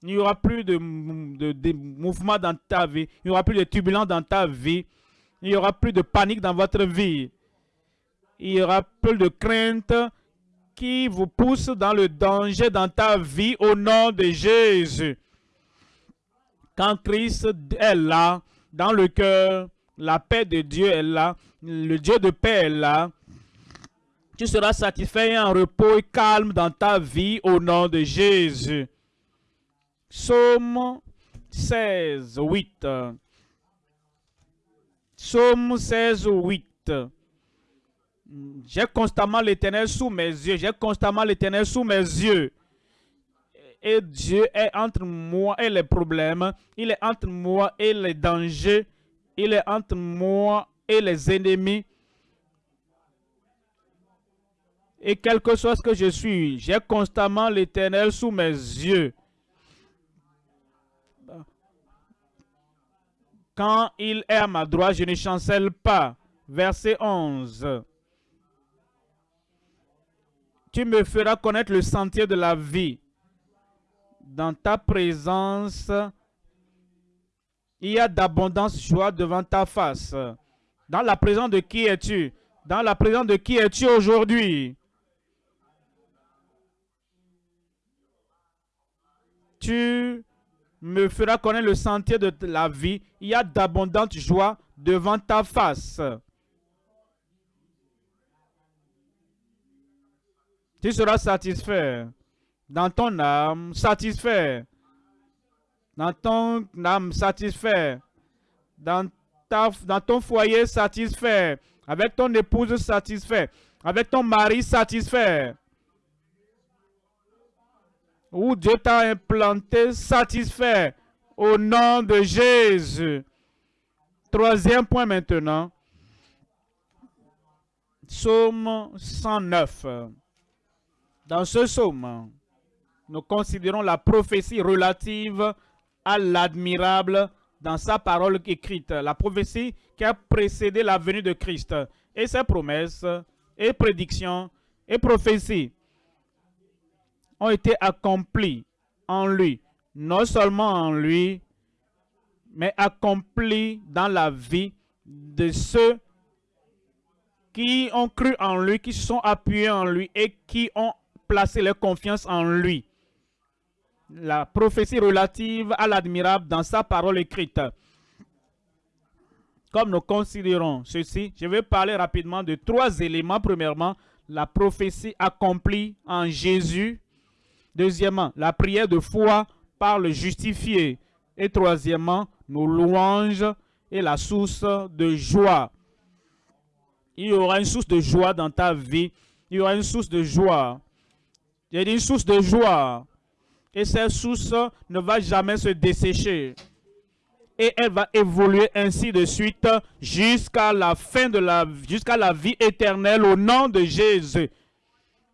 Il n'y aura plus de, de, mouvement dans ta vie. Il n'y aura plus de turbulence dans ta vie. Il n'y aura plus de panique dans votre vie. Il y aura plus de crainte qui vous pousse dans le danger dans ta vie au nom de Jésus. Quand Christ est là, dans le cœur, la paix de Dieu est là, le Dieu de paix est là, tu seras satisfait et en repos et calme dans ta vie au nom de Jésus. Psaume 16, 8. Psaume 16, 8. J'ai constamment l'éternel sous mes yeux. J'ai constamment l'éternel sous mes yeux et Dieu est entre moi et les problèmes. Il est entre moi et les dangers. Il est entre moi et les ennemis. Et quel que soit ce que je suis, j'ai constamment l'éternel sous mes yeux. Quand il est à ma droite, je ne chancelle pas. Verset 11. Tu me feras connaître le sentier de la vie dans ta présence, il y a d'abondance joie devant ta face. Dans la présence de qui es-tu? Dans la présence de qui es-tu aujourd'hui? Tu me feras connaître le sentier de la vie. Il y a d'abondante joie devant ta face. Tu seras satisfait dans ton âme satisfait, dans ton âme satisfait, dans, dans ton foyer satisfait, avec ton épouse satisfait, avec ton mari satisfait, où Dieu t'a implanté satisfait au nom de Jésus. Troisième point maintenant. Psaume 109. Dans ce psaume, nous considérons la prophétie relative à l'admirable dans sa parole écrite, la prophétie qui a précédé la venue de Christ, et ses promesses, et prédictions, et prophéties ont été accomplies en lui, non seulement en lui, mais accomplies dans la vie de ceux qui ont cru en lui, qui sont appuyés en lui et qui ont placé leur confiance en lui la prophétie relative à l'admirable dans sa parole écrite. Comme nous considérons ceci, je vais parler rapidement de trois éléments. Premièrement, la prophétie accomplie en Jésus. Deuxièmement, la prière de foi par le justifié. Et troisièmement, nos louanges et la source de joie. Il y aura une source de joie dans ta vie il y aura une source de joie. Il y a une source de joie. Et cette source ne va jamais se dessécher. Et elle va évoluer ainsi de suite jusqu'à la fin de la jusqu'à la vie éternelle au nom de Jésus.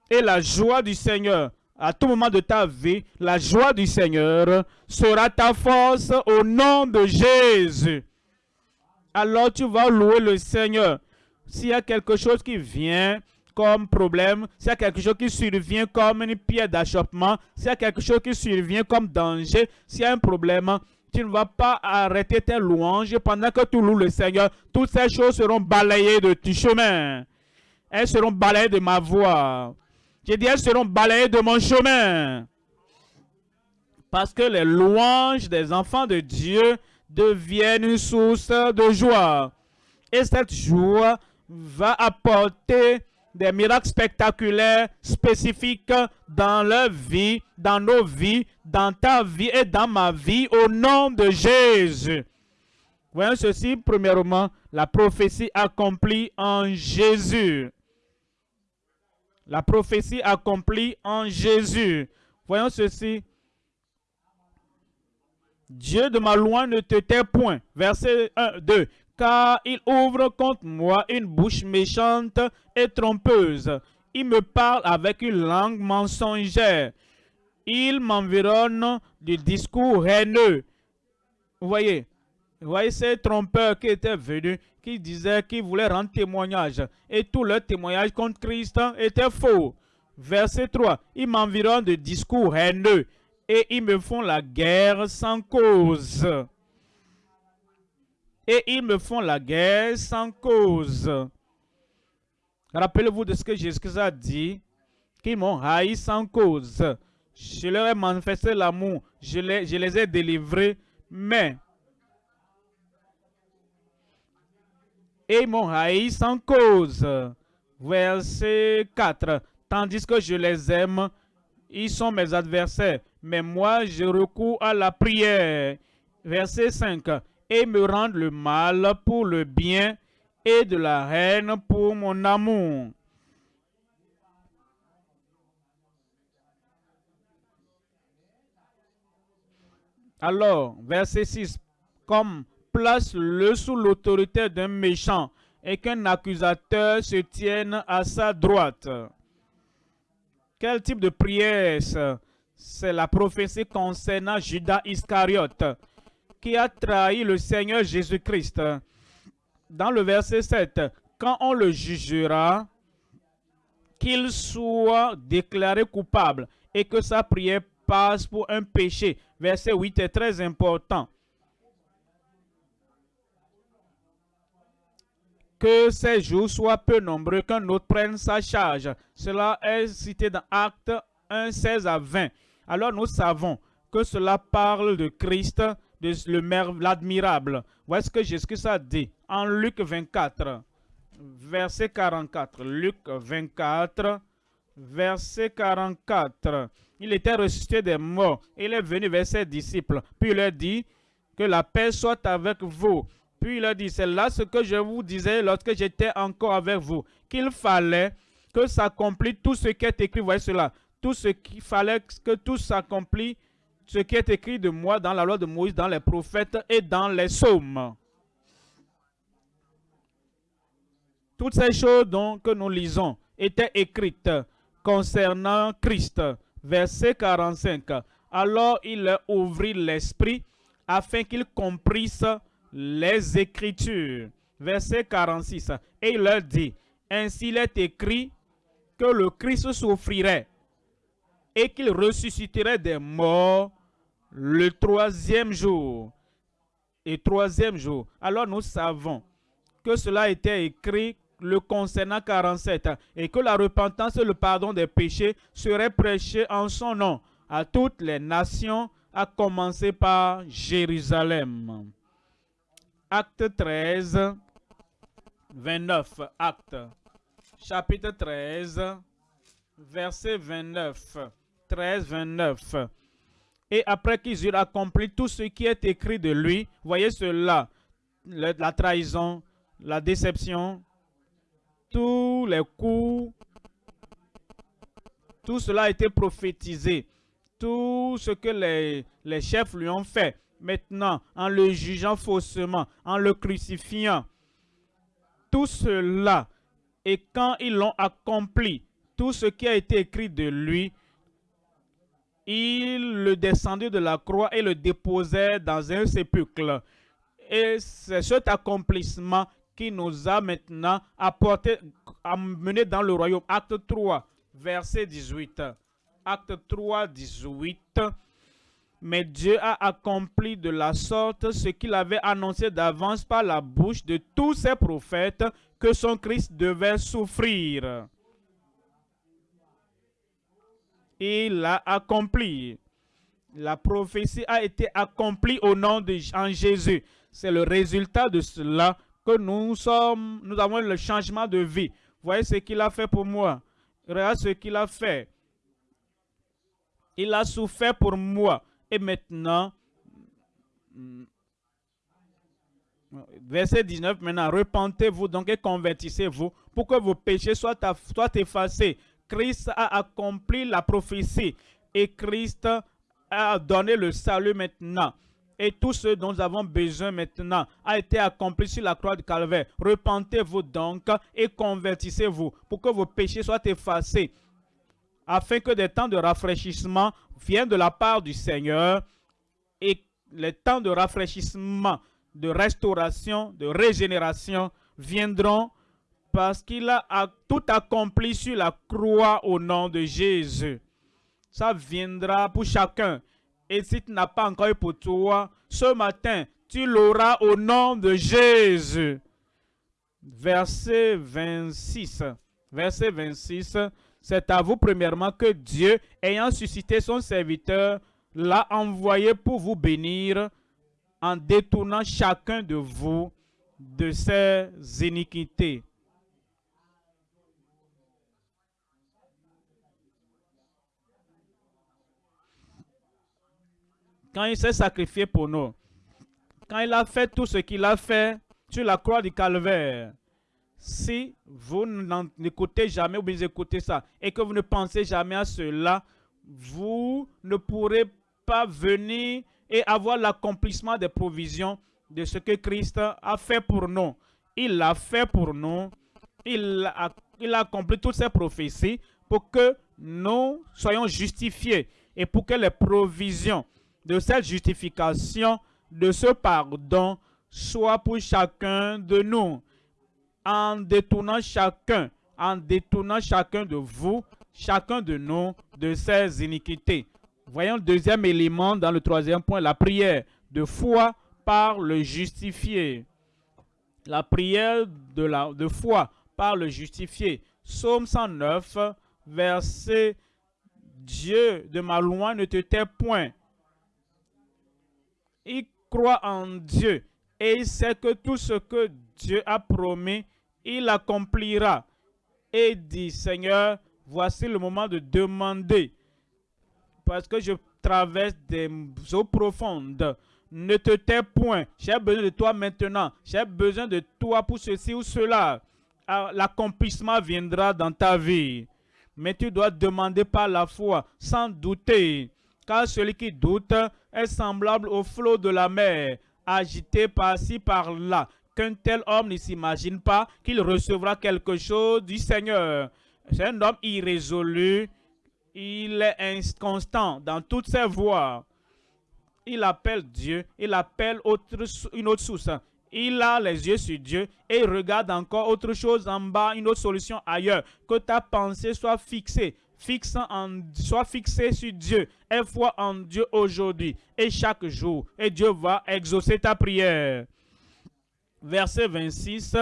Et la joie du Seigneur, à tout moment de ta vie, la joie du Seigneur sera ta force au nom de Jésus. Alors tu vas louer le Seigneur. S'il y a quelque chose qui vient comme problème, s'il y a quelque chose qui survient comme une pierre d'achoppement, s'il y a quelque chose qui survient comme danger, s'il y a un problème, tu ne vas pas arrêter tes louanges pendant que tu loues le Seigneur. Toutes ces choses seront balayées de ton chemin. Elles seront balayées de ma voix. J'ai dit, elles seront balayées de mon chemin. Parce que les louanges des enfants de Dieu deviennent une source de joie. Et cette joie va apporter des miracles spectaculaires spécifiques dans leur vie, dans nos vies, dans ta vie et dans ma vie au nom de Jésus. Voyons ceci, premièrement, la prophétie accomplie en Jésus. La prophétie accomplie en Jésus. Voyons ceci. Dieu de ma loi ne te tait point. Verset 1, 2 car il ouvre contre moi une bouche méchante et trompeuse. Il me parle avec une langue mensongère. Il m'environne du discours haineux. Voyez, vous voyez ces trompeurs qui étaient venus, qui disaient qu'ils voulaient rendre témoignage. Et tout leur témoignage contre Christ était faux. Verset 3. Ils m'environnent de discours haineux et ils me font la guerre sans cause et ils me font la guerre sans cause. Rappelez-vous de ce que Jésus a dit, qu'ils m'ont haï sans cause. Je leur ai manifesté l'amour, je les, ai délivrés, mais et ils m'ont haï sans cause. Verset 4. Tandis que je les aime, ils sont mes adversaires, mais moi je recours à la prière. Verset 5 et me rendre le mal pour le bien et de la haine pour mon amour. Alors, verset 6, comme place-le sous l'autorité d'un méchant et qu'un accusateur se tienne à sa droite. Quel type de prière c'est la prophétie concernant Judas Iscariote qui a trahi le Seigneur Jésus-Christ. Dans le verset 7, quand on le jugera, qu'il soit déclaré coupable et que sa prière passe pour un péché. Verset 8 est très important. Que ces jours soient peu nombreux, qu'un autre prenne sa charge. Cela est cité dans Actes 1, 16 à 20. Alors nous savons que cela parle de Christ l'admirable. Voici ce que Jésus a dit en Luc 24, verset 44. Luc 24, verset 44. Il était ressuscité des morts. Il est venu vers ses disciples. Puis il leur dit que la paix soit avec vous. Puis il a dit, c'est là ce que je vous disais lorsque j'étais encore avec vous, qu'il fallait que s'accomplisse tout ce qui est écrit. Voyez cela. Tout ce qu'il fallait que tout s'accomplisse ce qui est écrit de moi dans la loi de Moïse, dans les prophètes et dans les psaumes. Toutes ces choses donc que nous lisons étaient écrites concernant Christ. Verset 45. Alors il leur ouvrit l'esprit afin qu'ils comprissent les Écritures. Verset 46. Et il leur dit, Ainsi il est écrit que le Christ souffrirait et qu'il ressusciterait des morts le troisième jour. Et troisième jour. Alors nous savons que cela était écrit le concernant 47 et que la repentance et le pardon des péchés seraient prêchés en son nom à toutes les nations, à commencer par Jérusalem. Acte 13, 29. Acte. Chapitre 13, verset 29. 13, 29. Et après qu'ils eurent accompli tout ce qui est écrit de lui, voyez cela, la trahison, la déception, tous les coups Tout cela a été prophétisé. Tout ce que les, les chefs lui ont fait, maintenant, en le jugeant faussement, en le crucifiant, tout cela, et quand ils l'ont accompli, tout ce qui a été écrit de lui, il le descendait de la croix et le déposait dans un sépulcre. Et c'est cet accomplissement qui nous a maintenant apporté, amené dans le royaume. Acte 3, verset 18. Acte 3, 18. Mais Dieu a accompli de la sorte ce qu'il avait annoncé d'avance par la bouche de tous ses prophètes que son Christ devait souffrir. Il l'a accompli. La prophétie a été accomplie au nom de Jésus. C'est le résultat de cela que nous sommes, nous avons le changement de vie. Voyez ce qu'il a fait pour moi. Regardez ce qu'il a fait. Il a souffert pour moi. Et maintenant, verset 19, maintenant, repentez-vous donc et convertissez-vous pour que vos péchés soient, soient effacés. Christ a accompli la prophétie et Christ a donné le salut maintenant. Et tout ce dont nous avons besoin maintenant a été accompli sur la croix du calvaire. Repentez-vous donc et convertissez-vous pour que vos péchés soient effacés, afin que des temps de rafraîchissement viennent de la part du Seigneur et les temps de rafraîchissement, de restauration, de régénération viendront parce qu'il a tout accompli sur la croix au nom de Jésus. Ça viendra pour chacun. Et si tu n'as pas encore eu pour toi, ce matin, tu l'auras au nom de Jésus. Verset 26. Verset 26. C'est à vous premièrement que Dieu, ayant suscité son serviteur, l'a envoyé pour vous bénir en détournant chacun de vous de ses iniquités. Quand il s'est sacrifié pour nous, quand il a fait tout ce qu'il a fait sur la croix du calvaire, si vous n'écoutez jamais ou vous écoutez ça et que vous ne pensez jamais à cela, vous ne pourrez pas venir et avoir l'accomplissement des provisions de ce que Christ a fait pour nous. Il l'a fait pour nous. Il a, il a accompli toutes ces prophéties pour que nous soyons justifiés et pour que les provisions de cette justification, de ce pardon, soit pour chacun de nous, en détournant chacun, en détournant chacun de vous, chacun de nous, de ses iniquités. Voyons le deuxième élément dans le troisième point, la prière de foi par le justifié. La prière de, la, de foi par le justifié. Psaume 109, verset Dieu de ma loi ne te tait point, il croit en Dieu et il sait que tout ce que Dieu a promis, il accomplira. Et dit, Seigneur, voici le moment de demander, parce que je traverse des eaux profondes. Ne te tais point, j'ai besoin de toi maintenant, j'ai besoin de toi pour ceci ou cela. Ah, l'accomplissement viendra dans ta vie. Mais tu dois demander par la foi, sans douter. Car celui qui doute est semblable au flot de la mer, agité par-ci par-là, qu'un tel homme ne s'imagine pas qu'il recevra quelque chose du Seigneur. C'est un homme irrésolu, il est inconstant dans toutes ses voies. Il appelle Dieu, il appelle autre, une autre source. Il a les yeux sur Dieu et il regarde encore autre chose en bas, une autre solution ailleurs. Que ta pensée soit fixée fixe en, sois fixé sur Dieu et foi en Dieu aujourd'hui et chaque jour. Et Dieu va exaucer ta prière. Verset 26.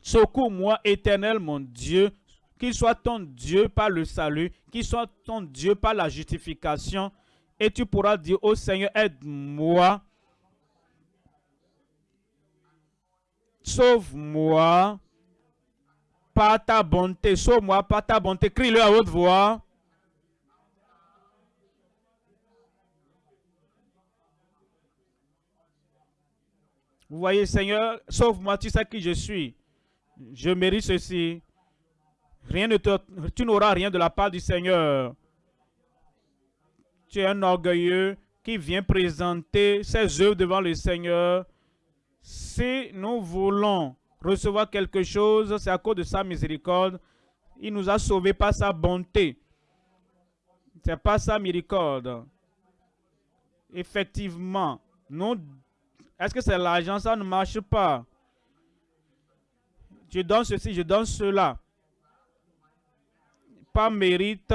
Secours-moi, éternel mon Dieu, qu'il soit ton Dieu par le salut, qu'il soit ton Dieu par la justification. Et tu pourras dire au Seigneur, aide-moi. Sauve-moi par ta bonté. Sauve-moi par ta bonté. Crie-le à haute voix. Vous voyez, Seigneur, sauve-moi, tu sais qui je suis. Je mérite ceci. Rien ne tu n'auras rien de la part du Seigneur. Tu es un orgueilleux qui vient présenter ses œuvres devant le Seigneur. Si nous voulons recevoir quelque chose, c'est à cause de sa miséricorde. Il nous a sauvés par sa bonté. C'est pas sa miséricorde. Effectivement, nous, est-ce que c'est l'argent? Ça ne marche pas. Je donne ceci, je donne cela. Pas mérite,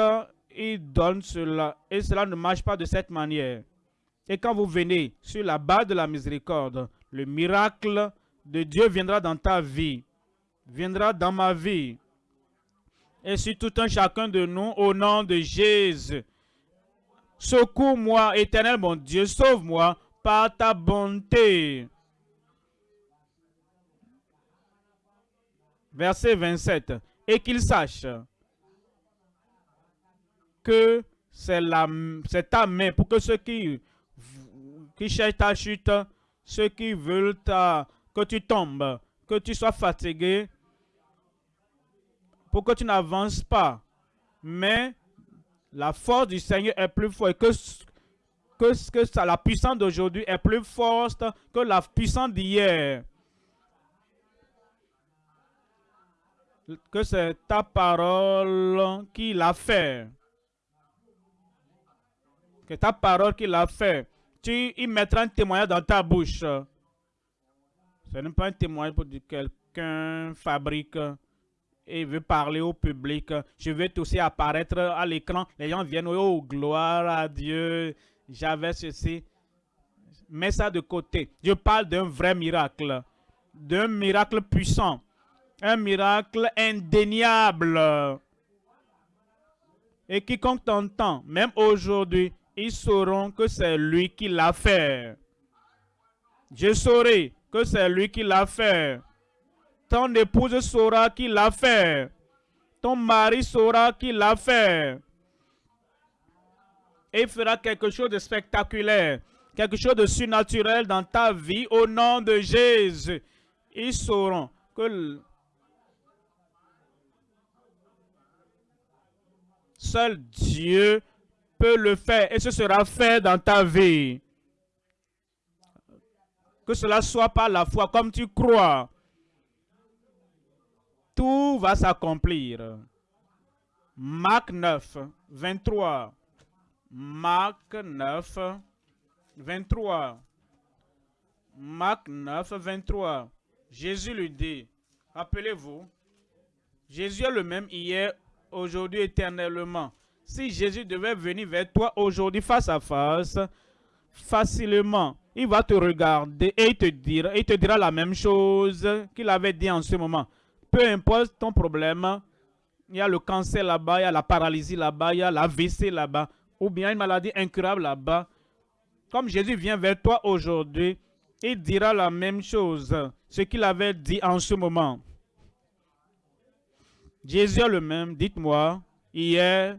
il donne cela. Et cela ne marche pas de cette manière. Et quand vous venez sur la base de la miséricorde, le miracle de Dieu viendra dans ta vie, viendra dans ma vie. Et sur tout un chacun de nous, au nom de Jésus, secours-moi, éternel mon Dieu, sauve-moi par ta bonté. Verset 27. Et qu'il sache que c'est ta main pour que ceux qui, qui cherchent ta chute, ceux qui veulent que tu tombes, que tu sois fatigué, pour que tu n'avances pas. Mais la force du Seigneur est plus forte que, que, que ça, la puissance d'aujourd'hui est plus forte que la puissance d'hier. Que c'est ta parole qui l'a fait que ta parole qu'il a fait, tu y mettras un témoignage dans ta bouche. Ce n'est pas un témoignage pour dire quelqu'un fabrique et veut parler au public. Je veux aussi apparaître à l'écran. Les gens viennent, oh gloire à Dieu, j'avais ceci. Mets ça de côté. Je parle d'un vrai miracle, d'un miracle puissant, un miracle indéniable. Et quiconque t'entend, même aujourd'hui, ils sauront que c'est lui qui l'a fait. Je saurai que c'est lui qui l'a fait. Ton épouse saura qu'il l'a fait. Ton mari saura qu'il l'a fait. Et il fera quelque chose de spectaculaire, quelque chose de surnaturel dans ta vie au nom de Jésus. Ils sauront que seul Dieu peut le faire et ce sera fait dans ta vie. Que cela soit par la foi, comme tu crois. Tout va s'accomplir. Marc 9, 23. Marc 9, 23. Marc 9, 23. Jésus lui dit, rappelez-vous, Jésus est le même hier, aujourd'hui, éternellement. Si Jésus devait venir vers toi aujourd'hui face à face, facilement, il va te regarder et il te dira, la même chose qu'il avait dit en ce moment. Peu importe ton problème, il y a le cancer là-bas, il y a la paralysie là-bas, il y a la VC là-bas, ou bien une maladie incurable là-bas. Comme Jésus vient vers toi aujourd'hui, il dira la même chose, ce qu'il avait dit en ce moment. Jésus est le même, dites-moi, hier,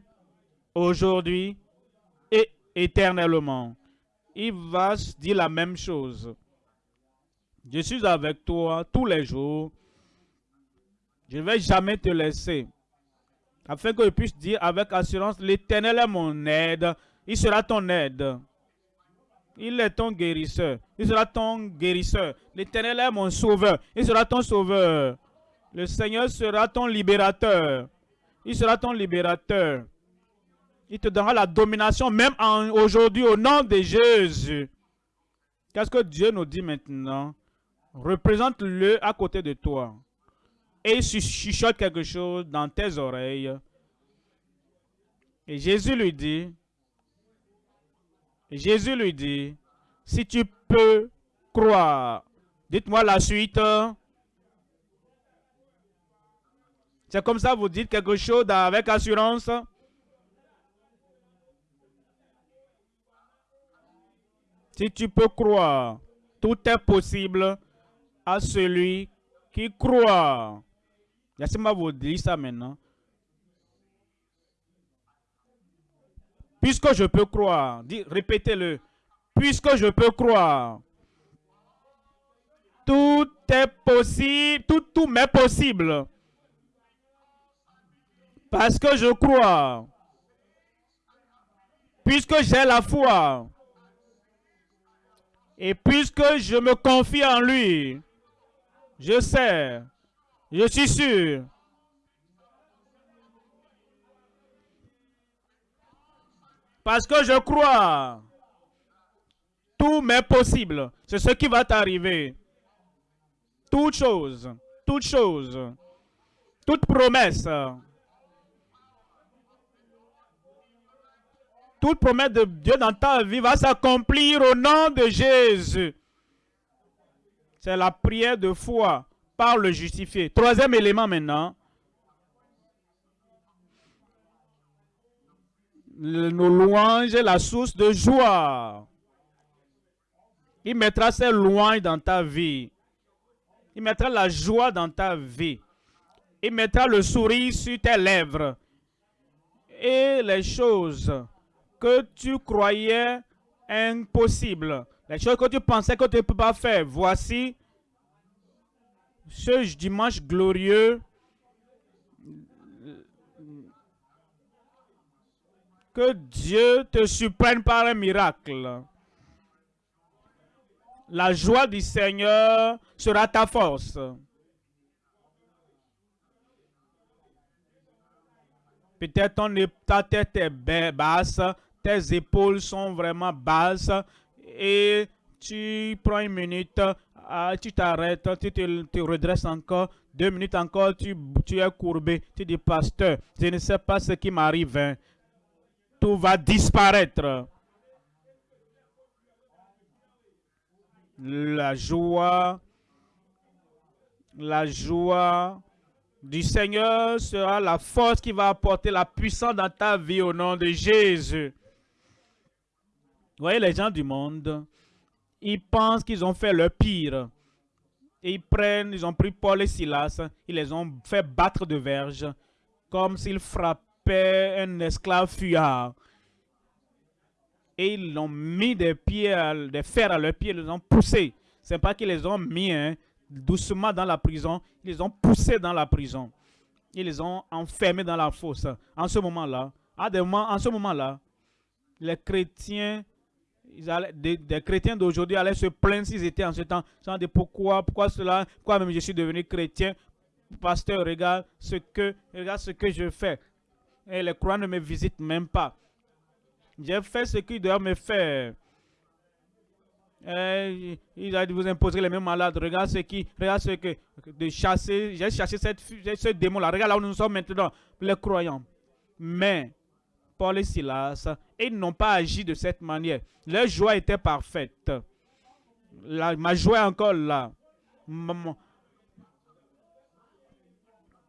aujourd'hui et éternellement. Il va dire la même chose. Je suis avec toi tous les jours. Je ne vais jamais te laisser. Afin que je puisse dire avec assurance, l'Éternel est mon aide. Il sera ton aide. Il est ton guérisseur. Il sera ton guérisseur. L'Éternel est mon sauveur. Il sera ton sauveur. Le Seigneur sera ton libérateur. Il sera ton libérateur. Il te donnera la domination même aujourd'hui au nom de Jésus. Qu'est-ce que Dieu nous dit maintenant? Représente-le à côté de toi. Et chuchote quelque chose dans tes oreilles. Et Jésus lui dit, Jésus lui dit, si tu peux croire, dites-moi la suite. C'est comme ça, vous dites quelque chose avec assurance? Si tu peux croire, tout est possible à celui qui croit. Laissez-moi vous dire ça maintenant. Puisque je peux croire, répétez-le. Puisque je peux croire, tout est possible, tout, tout m'est possible. Parce que je crois. Puisque j'ai la foi. Et puisque je me confie en lui, je sais, je suis sûr. Parce que je crois, tout m'est possible. C'est ce qui va t'arriver. Toute chose, toute chose, toute promesse, toute promesse de Dieu dans ta vie va s'accomplir au nom de Jésus. C'est la prière de foi par le justifié. Troisième élément maintenant. nos louanges la source de joie. Il mettra ses louanges dans ta vie. Il mettra la joie dans ta vie. Il mettra le sourire sur tes lèvres. Et les choses que tu croyais impossibles, les choses que tu pensais que tu ne peux pas faire, voici ce dimanche glorieux, que Dieu te surprenne par un miracle. La joie du Seigneur sera ta force. Peut-être ta tête est basse, tes épaules sont vraiment basses et tu prends une minute, ah, tu t'arrêtes, tu te, redresses encore, deux minutes encore, tu, tu es courbé, tu dis, pasteur, je ne sais pas ce qui m'arrive, hein. tout va disparaître. La joie, la joie du Seigneur sera la force qui va apporter la puissance dans ta vie au nom de Jésus. Vous voyez, les gens du monde, ils pensent qu'ils ont fait le pire. Et ils prennent, ils ont pris Paul et Silas, ils les ont fait battre de verge, comme s'ils frappaient un esclave fuyard. Et ils l'ont mis des pieds, des fers à leurs pieds, ils les ont poussés. C'est pas qu'ils les ont mis, hein, doucement dans la prison. Ils les ont poussés dans la prison. Ils les ont enfermés dans la fosse. En ce moment-là, à en ce moment-là, les chrétiens, des, chrétiens d'aujourd'hui allaient se plaindre s'ils étaient en ce temps. Ils de pourquoi, pourquoi cela, pourquoi même je suis devenu chrétien. Pasteur, regarde ce que, regarde ce que je fais. Et les croyants ne me visitent même pas. J'ai fait ce qu'ils doivent me faire. Euh, il vous imposerez les mêmes malades. Regarde ce qui, regarde ce que, de chasser, j'ai chassé cette, ce démon-là. Regarde là où nous sommes maintenant, les croyants. Mais, Paul et Silas, ils n'ont pas agi de cette manière. Leur joie était parfaite. Ma joie encore là.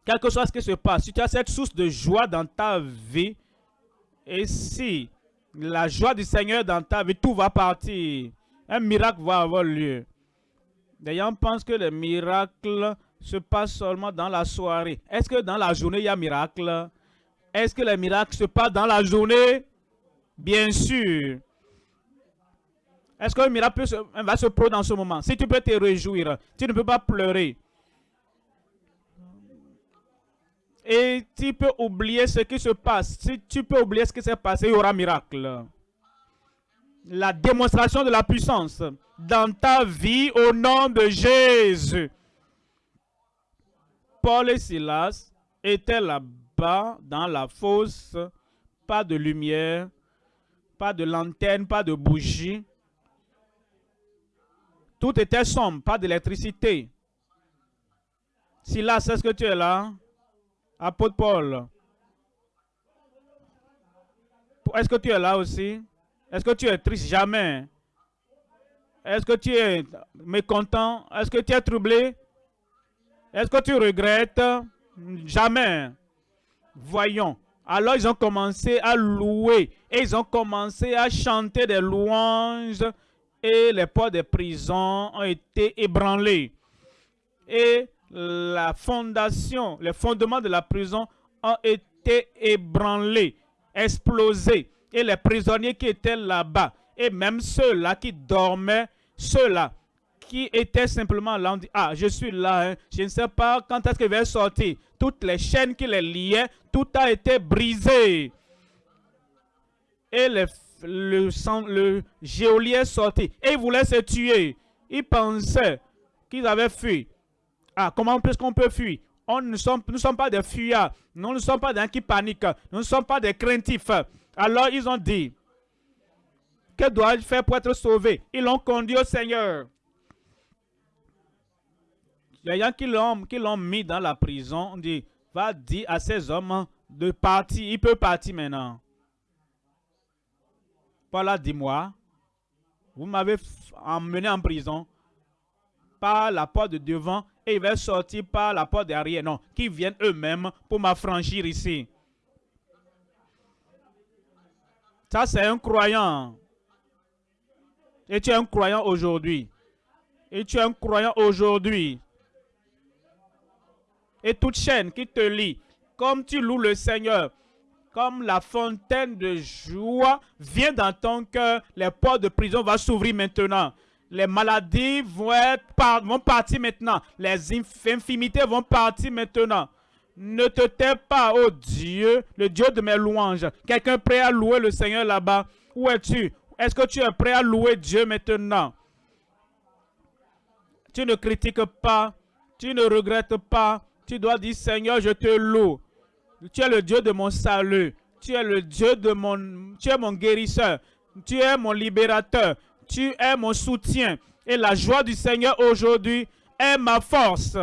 Quelque chose qui se passe, si tu as cette source de joie dans ta vie, et si la joie du Seigneur dans ta vie, tout va partir un miracle va avoir lieu. Les gens pensent que le miracle se passe seulement dans la soirée. Est-ce que dans la journée, il y a miracle? Est-ce que le miracle se passe dans la journée? Bien sûr. Est-ce le miracle va se produire dans ce moment? Si tu peux te réjouir, tu ne peux pas pleurer. Et tu peux oublier ce qui se passe. Si tu peux oublier ce qui s'est passé, il y aura miracle la démonstration de la puissance dans ta vie au nom de Jésus. Paul et Silas étaient là-bas dans la fosse, pas de lumière, pas de lanterne, pas de bougie. Tout était sombre, pas d'électricité. Silas, est-ce que tu es là? Apôtre Paul. Est-ce que tu es là aussi? Est-ce que tu es triste? Jamais. Est-ce que tu es mécontent? Est-ce que tu es troublé? Est-ce que tu regrettes? Jamais. Voyons. Alors ils ont commencé à louer et ils ont commencé à chanter des louanges et les portes des prisons ont été ébranlés. Et la fondation, les fondements de la prison ont été ébranlés, explosés et les prisonniers qui étaient là-bas, et même ceux-là qui dormaient, ceux-là qui étaient simplement là, on dit, ah, je suis là, hein. je ne sais pas quand est-ce qu'il va sortir. Toutes les chaînes qui les liaient, tout a été brisé. Et le, le, le geôlier est sorti. Et il voulait se tuer. Il pensait qu'ils avaient fui. Ah, comment est-ce qu'on peut fuir? On ne sommes, nous sommes pas des fuyards. Nous ne sommes pas des qui paniquent. Nous ne sommes pas des craintifs. Alors ils ont dit, que dois-je faire pour être sauvé Ils l'ont conduit au Seigneur. Il y a qui l'ont mis dans la prison. On dit, va dire à ces hommes de partir. Il peut partir maintenant. Voilà, dis-moi. Vous m'avez emmené en prison par la porte de devant et il va sortir par la porte derrière. Non, qui viennent eux-mêmes pour m'affranchir ici. Ça, c'est un croyant. Et tu es un croyant aujourd'hui. Et tu es un croyant aujourd'hui. Et toute chaîne qui te lie, comme tu loues le Seigneur, comme la fontaine de joie vient dans ton cœur, les portes de prison vont s'ouvrir maintenant. Les maladies vont, vont partir maintenant. Les infimités vont partir maintenant. Ne te tais pas, oh Dieu, le Dieu de mes louanges. Quelqu'un prêt à louer le Seigneur là-bas? Où es-tu? Est-ce que tu es prêt à louer Dieu maintenant? Tu ne critiques pas, tu ne regrettes pas. Tu dois dire, Seigneur, je te loue. Tu es le Dieu de mon salut. Tu es le Dieu de mon... Tu es mon guérisseur. Tu es mon libérateur tu es mon soutien. Et la joie du Seigneur aujourd'hui est ma force.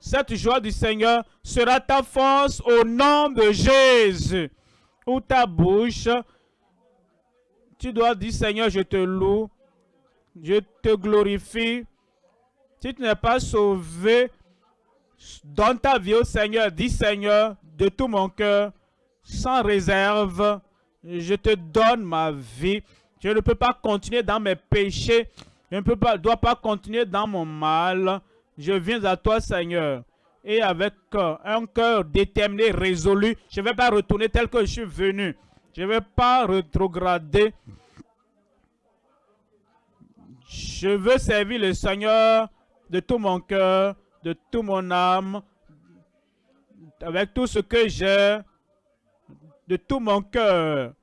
Cette joie du Seigneur sera ta force au nom de Jésus. Ou ta bouche, tu dois dire, Seigneur, je te loue, je te glorifie. Si tu n'es pas sauvé, donne ta vie au Seigneur. Dis, Seigneur, de tout mon cœur, sans réserve, je te donne ma vie. Je ne peux pas continuer dans mes péchés. Je ne peux pas, dois pas continuer dans mon mal. Je viens à toi, Seigneur. Et avec euh, un cœur déterminé, résolu, je ne vais pas retourner tel que je suis venu. Je ne vais pas rétrograder. Je veux servir le Seigneur de tout mon cœur, de toute mon âme, avec tout ce que j'ai, de tout mon cœur.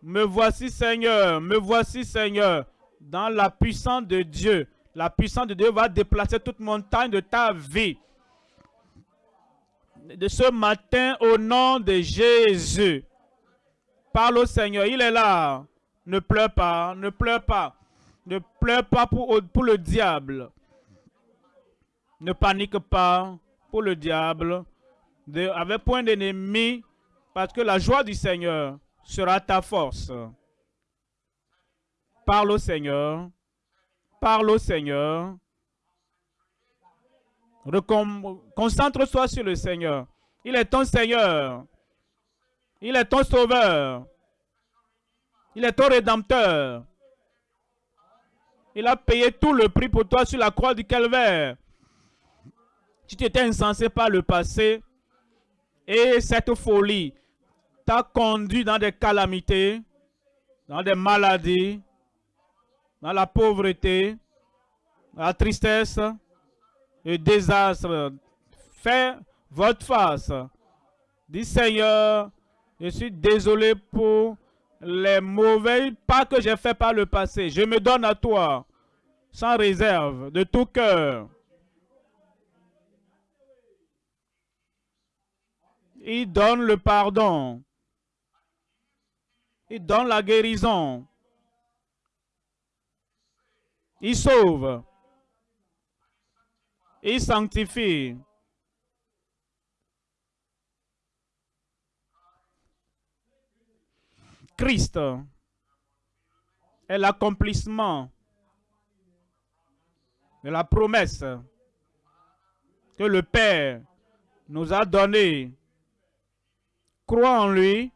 Me voici Seigneur, me voici Seigneur, dans la puissance de Dieu. La puissance de Dieu va déplacer toute montagne de ta vie. De ce matin, au nom de Jésus, parle au Seigneur, il est là. Ne pleure pas, ne pleure pas. Ne pleure pas pour, pour le diable. Ne panique pas pour le diable. De, avec point d'ennemi, parce que la joie du Seigneur sera ta force. Parle au Seigneur. Parle au Seigneur. Concentre-toi sur le Seigneur. Il est ton Seigneur. Il est ton sauveur. Il est ton rédempteur. Il a payé tout le prix pour toi sur la croix du calvaire. Tu t'étais insensé par le passé et cette folie t'a conduit dans des calamités, dans des maladies, dans la pauvreté, la tristesse, le désastre. Fais votre face. Dis Seigneur, je suis désolé pour les mauvais pas que j'ai fait par le passé. Je me donne à toi, sans réserve, de tout cœur. Il donne le pardon. Il donne la guérison. Il sauve. Il sanctifie. Christ est l'accomplissement de la promesse que le Père nous a donnée crois en lui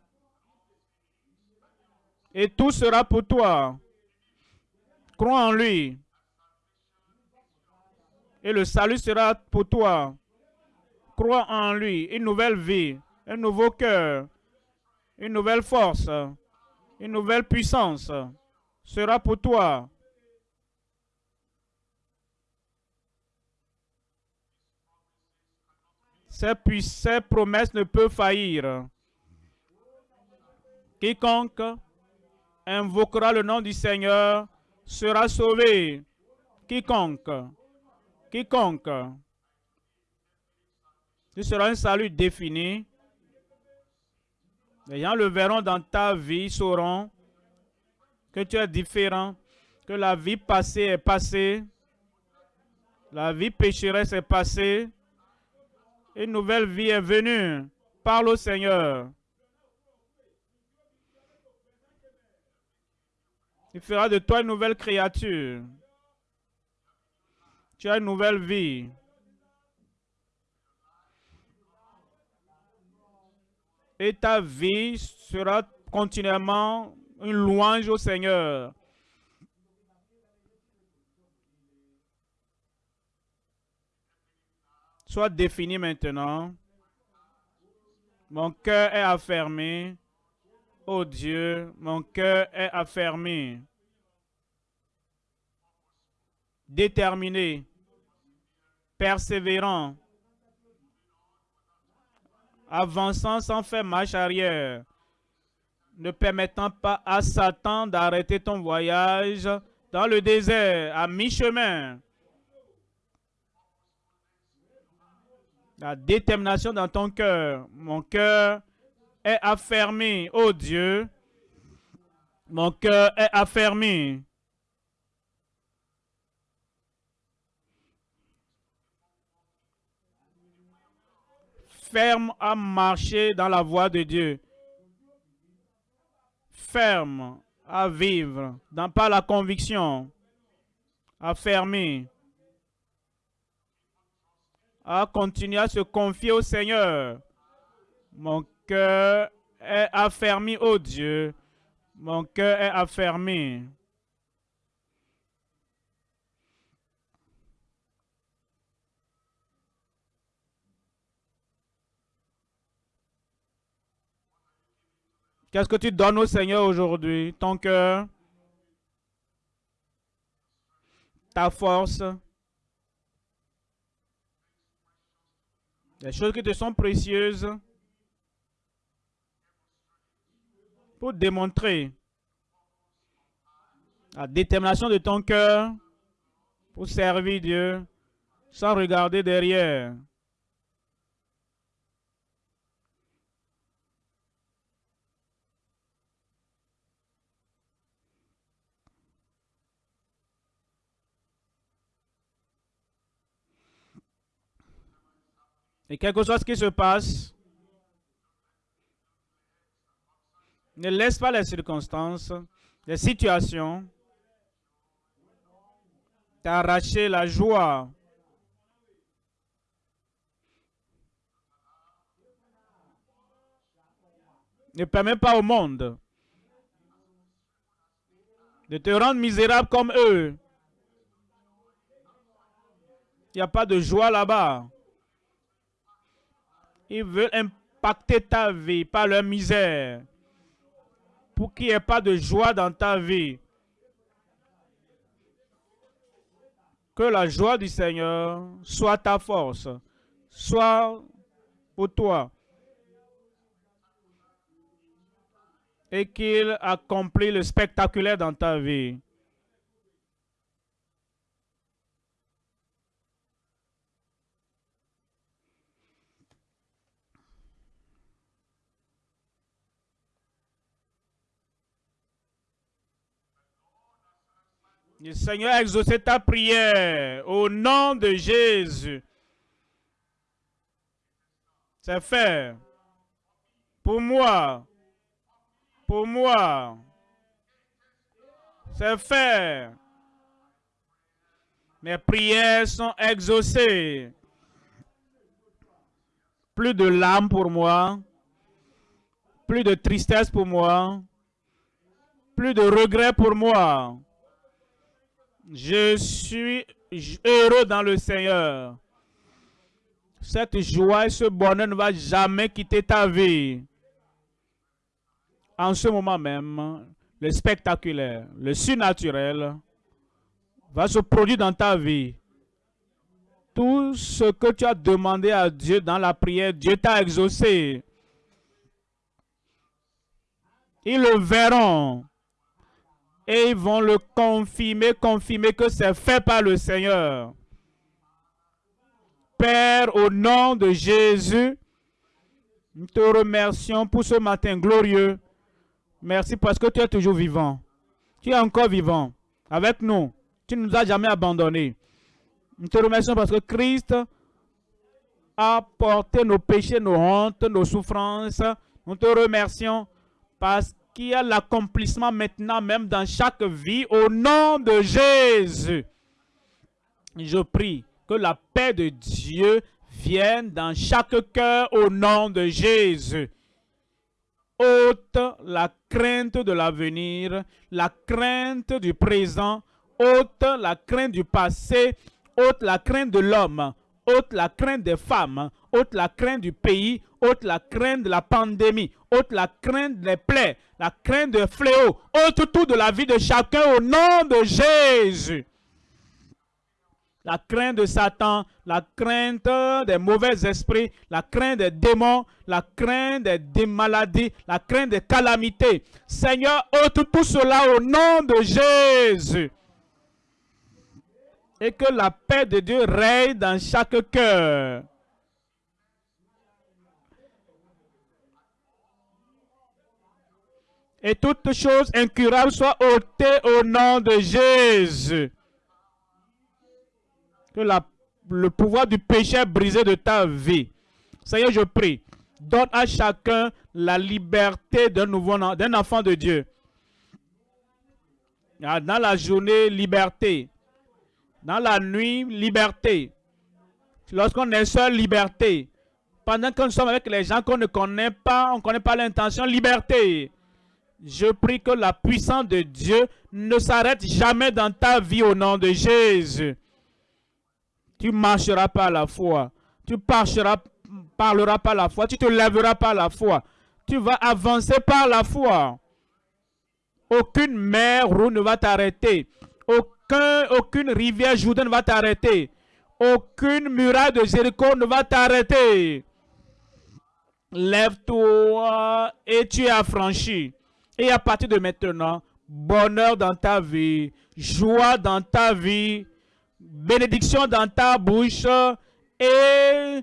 et tout sera pour toi. Crois en lui et le salut sera pour toi. Crois en lui, une nouvelle vie, un nouveau cœur, une nouvelle force, une nouvelle puissance sera pour toi. Ces, promesses ne peuvent faillir. Quiconque invoquera le nom du Seigneur sera sauvé. Quiconque, quiconque. Ce sera un salut défini. Les gens le verront dans ta vie, sauront que tu es différent, que la vie passée est passée, la vie pécheresse est passée, une nouvelle vie est venue. Parle au Seigneur. Il fera de toi une nouvelle créature. Tu as une nouvelle vie. Et ta vie sera continuellement une louange au Seigneur. Sois défini maintenant. Mon cœur est affermi. Oh Dieu, mon cœur est affermi. Déterminé. Persévérant. Avançant sans faire marche arrière. Ne permettant pas à Satan d'arrêter ton voyage dans le désert à mi-chemin. la détermination dans ton cœur. Mon cœur est affermi, oh Dieu. Mon cœur est affermi. Ferme à marcher dans la voie de Dieu. Ferme à vivre dans pas la conviction. Affermi à continuer à se confier au Seigneur. Mon cœur est affermi, au Dieu. Mon cœur est affermi. Qu'est-ce que tu donnes au Seigneur aujourd'hui? Ton cœur? Ta force? Les choses qui te sont précieuses? Pour démontrer la détermination de ton cœur pour servir Dieu sans regarder derrière. Et quelque chose qui se passe, ne laisse pas les circonstances, les situations t'arracher la joie. Ne permets pas au monde de te rendre misérable comme eux. Il n'y a pas de joie là-bas. Ils veulent impacter ta vie par leur misère. Pour qu'il n'y ait pas de joie dans ta vie. Que la joie du Seigneur soit ta force. Soit pour toi. Et qu'il accomplit le spectaculaire dans ta vie. Le Seigneur a exaucé ta prière au nom de Jésus. C'est fait. Pour moi. Pour moi. C'est fait. Mes prières sont exaucées. Plus de larmes pour moi. Plus de tristesse pour moi. Plus de regrets pour moi. Je suis heureux dans le Seigneur. Cette joie et ce bonheur ne va jamais quitter ta vie. En ce moment même, le spectaculaire, le surnaturel va se produire dans ta vie. Tout ce que tu as demandé à Dieu dans la prière, Dieu t'a exaucé. Ils le verront. Et ils vont le confirmer, confirmer que c'est fait par le Seigneur. Père, au nom de Jésus, nous te remercions pour ce matin glorieux. Merci parce que tu es toujours vivant. Tu es encore vivant avec nous. Tu ne nous as jamais abandonnés. Nous te remercions parce que Christ a porté nos péchés, nos hontes, nos souffrances. Nous te remercions parce qu'il y a l'accomplissement maintenant même dans chaque vie au nom de Jésus. Je prie que la paix de Dieu vienne dans chaque cœur au nom de Jésus. Ôte la crainte de l'avenir, la crainte du présent, ôte la crainte du passé, ôte la crainte de l'homme, ôte la crainte des femmes, ôte la crainte du pays, ôte la crainte de la pandémie, ôte la crainte des plaies, la crainte des fléaux, ôte tout de la vie de chacun au nom de Jésus. La crainte de Satan, la crainte des mauvais esprits, la crainte des démons, la crainte des, maladies, la crainte des calamités. Seigneur, ôte tout cela au nom de Jésus et que la paix de Dieu règne dans chaque cœur. Et toutes choses incurables soient ôtées au nom de Jésus. Que la, le pouvoir du péché brisé de ta vie. Seigneur, je prie, donne à chacun la liberté d'un enfant de Dieu. Ah, dans la journée, liberté. Dans la nuit, liberté. Lorsqu'on est seul, liberté. Pendant que nous sommes avec les gens qu'on ne connaît pas, on ne connaît pas l'intention, liberté. Je prie que la puissance de Dieu ne s'arrête jamais dans ta vie au nom de Jésus. Tu marcheras par la foi. Tu marcheras, parleras par la foi. Tu te lèveras par la foi. Tu vas avancer par la foi. Aucune mer roue ne va t'arrêter aucune rivière Jourdain ne va t'arrêter. Aucune muraille de Jéricho ne va t'arrêter. Lève-toi et tu es affranchi. Et à partir de maintenant, bonheur dans ta vie, joie dans ta vie, bénédiction dans ta bouche et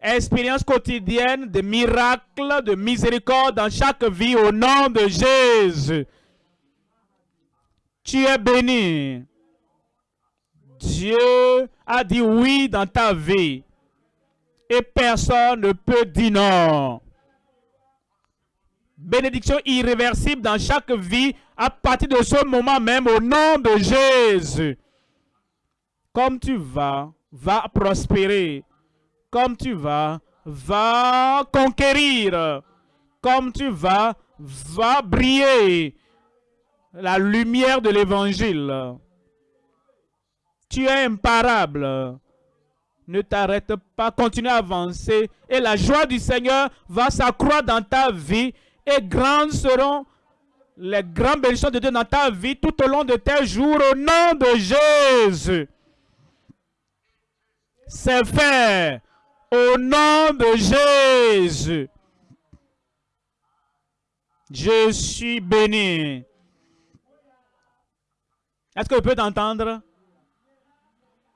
expérience quotidienne de miracles, de miséricorde dans chaque vie au nom de Jésus. Tu es béni. Dieu a dit oui dans ta vie. Et personne ne peut dire non. Bénédiction irréversible dans chaque vie à partir de ce moment même au nom de Jésus. Comme tu vas, va prospérer. Comme tu vas, va conquérir. Comme tu vas, va briller. La lumière de l'évangile. Tu es imparable. Ne t'arrête pas, continue à avancer. Et la joie du Seigneur va s'accroître dans ta vie. Et grandes seront les grandes bénédictions de Dieu dans ta vie tout au long de tes jours au nom de Jésus. C'est fait au nom de Jésus. Je suis béni. Est-ce que vous pouvez t'entendre?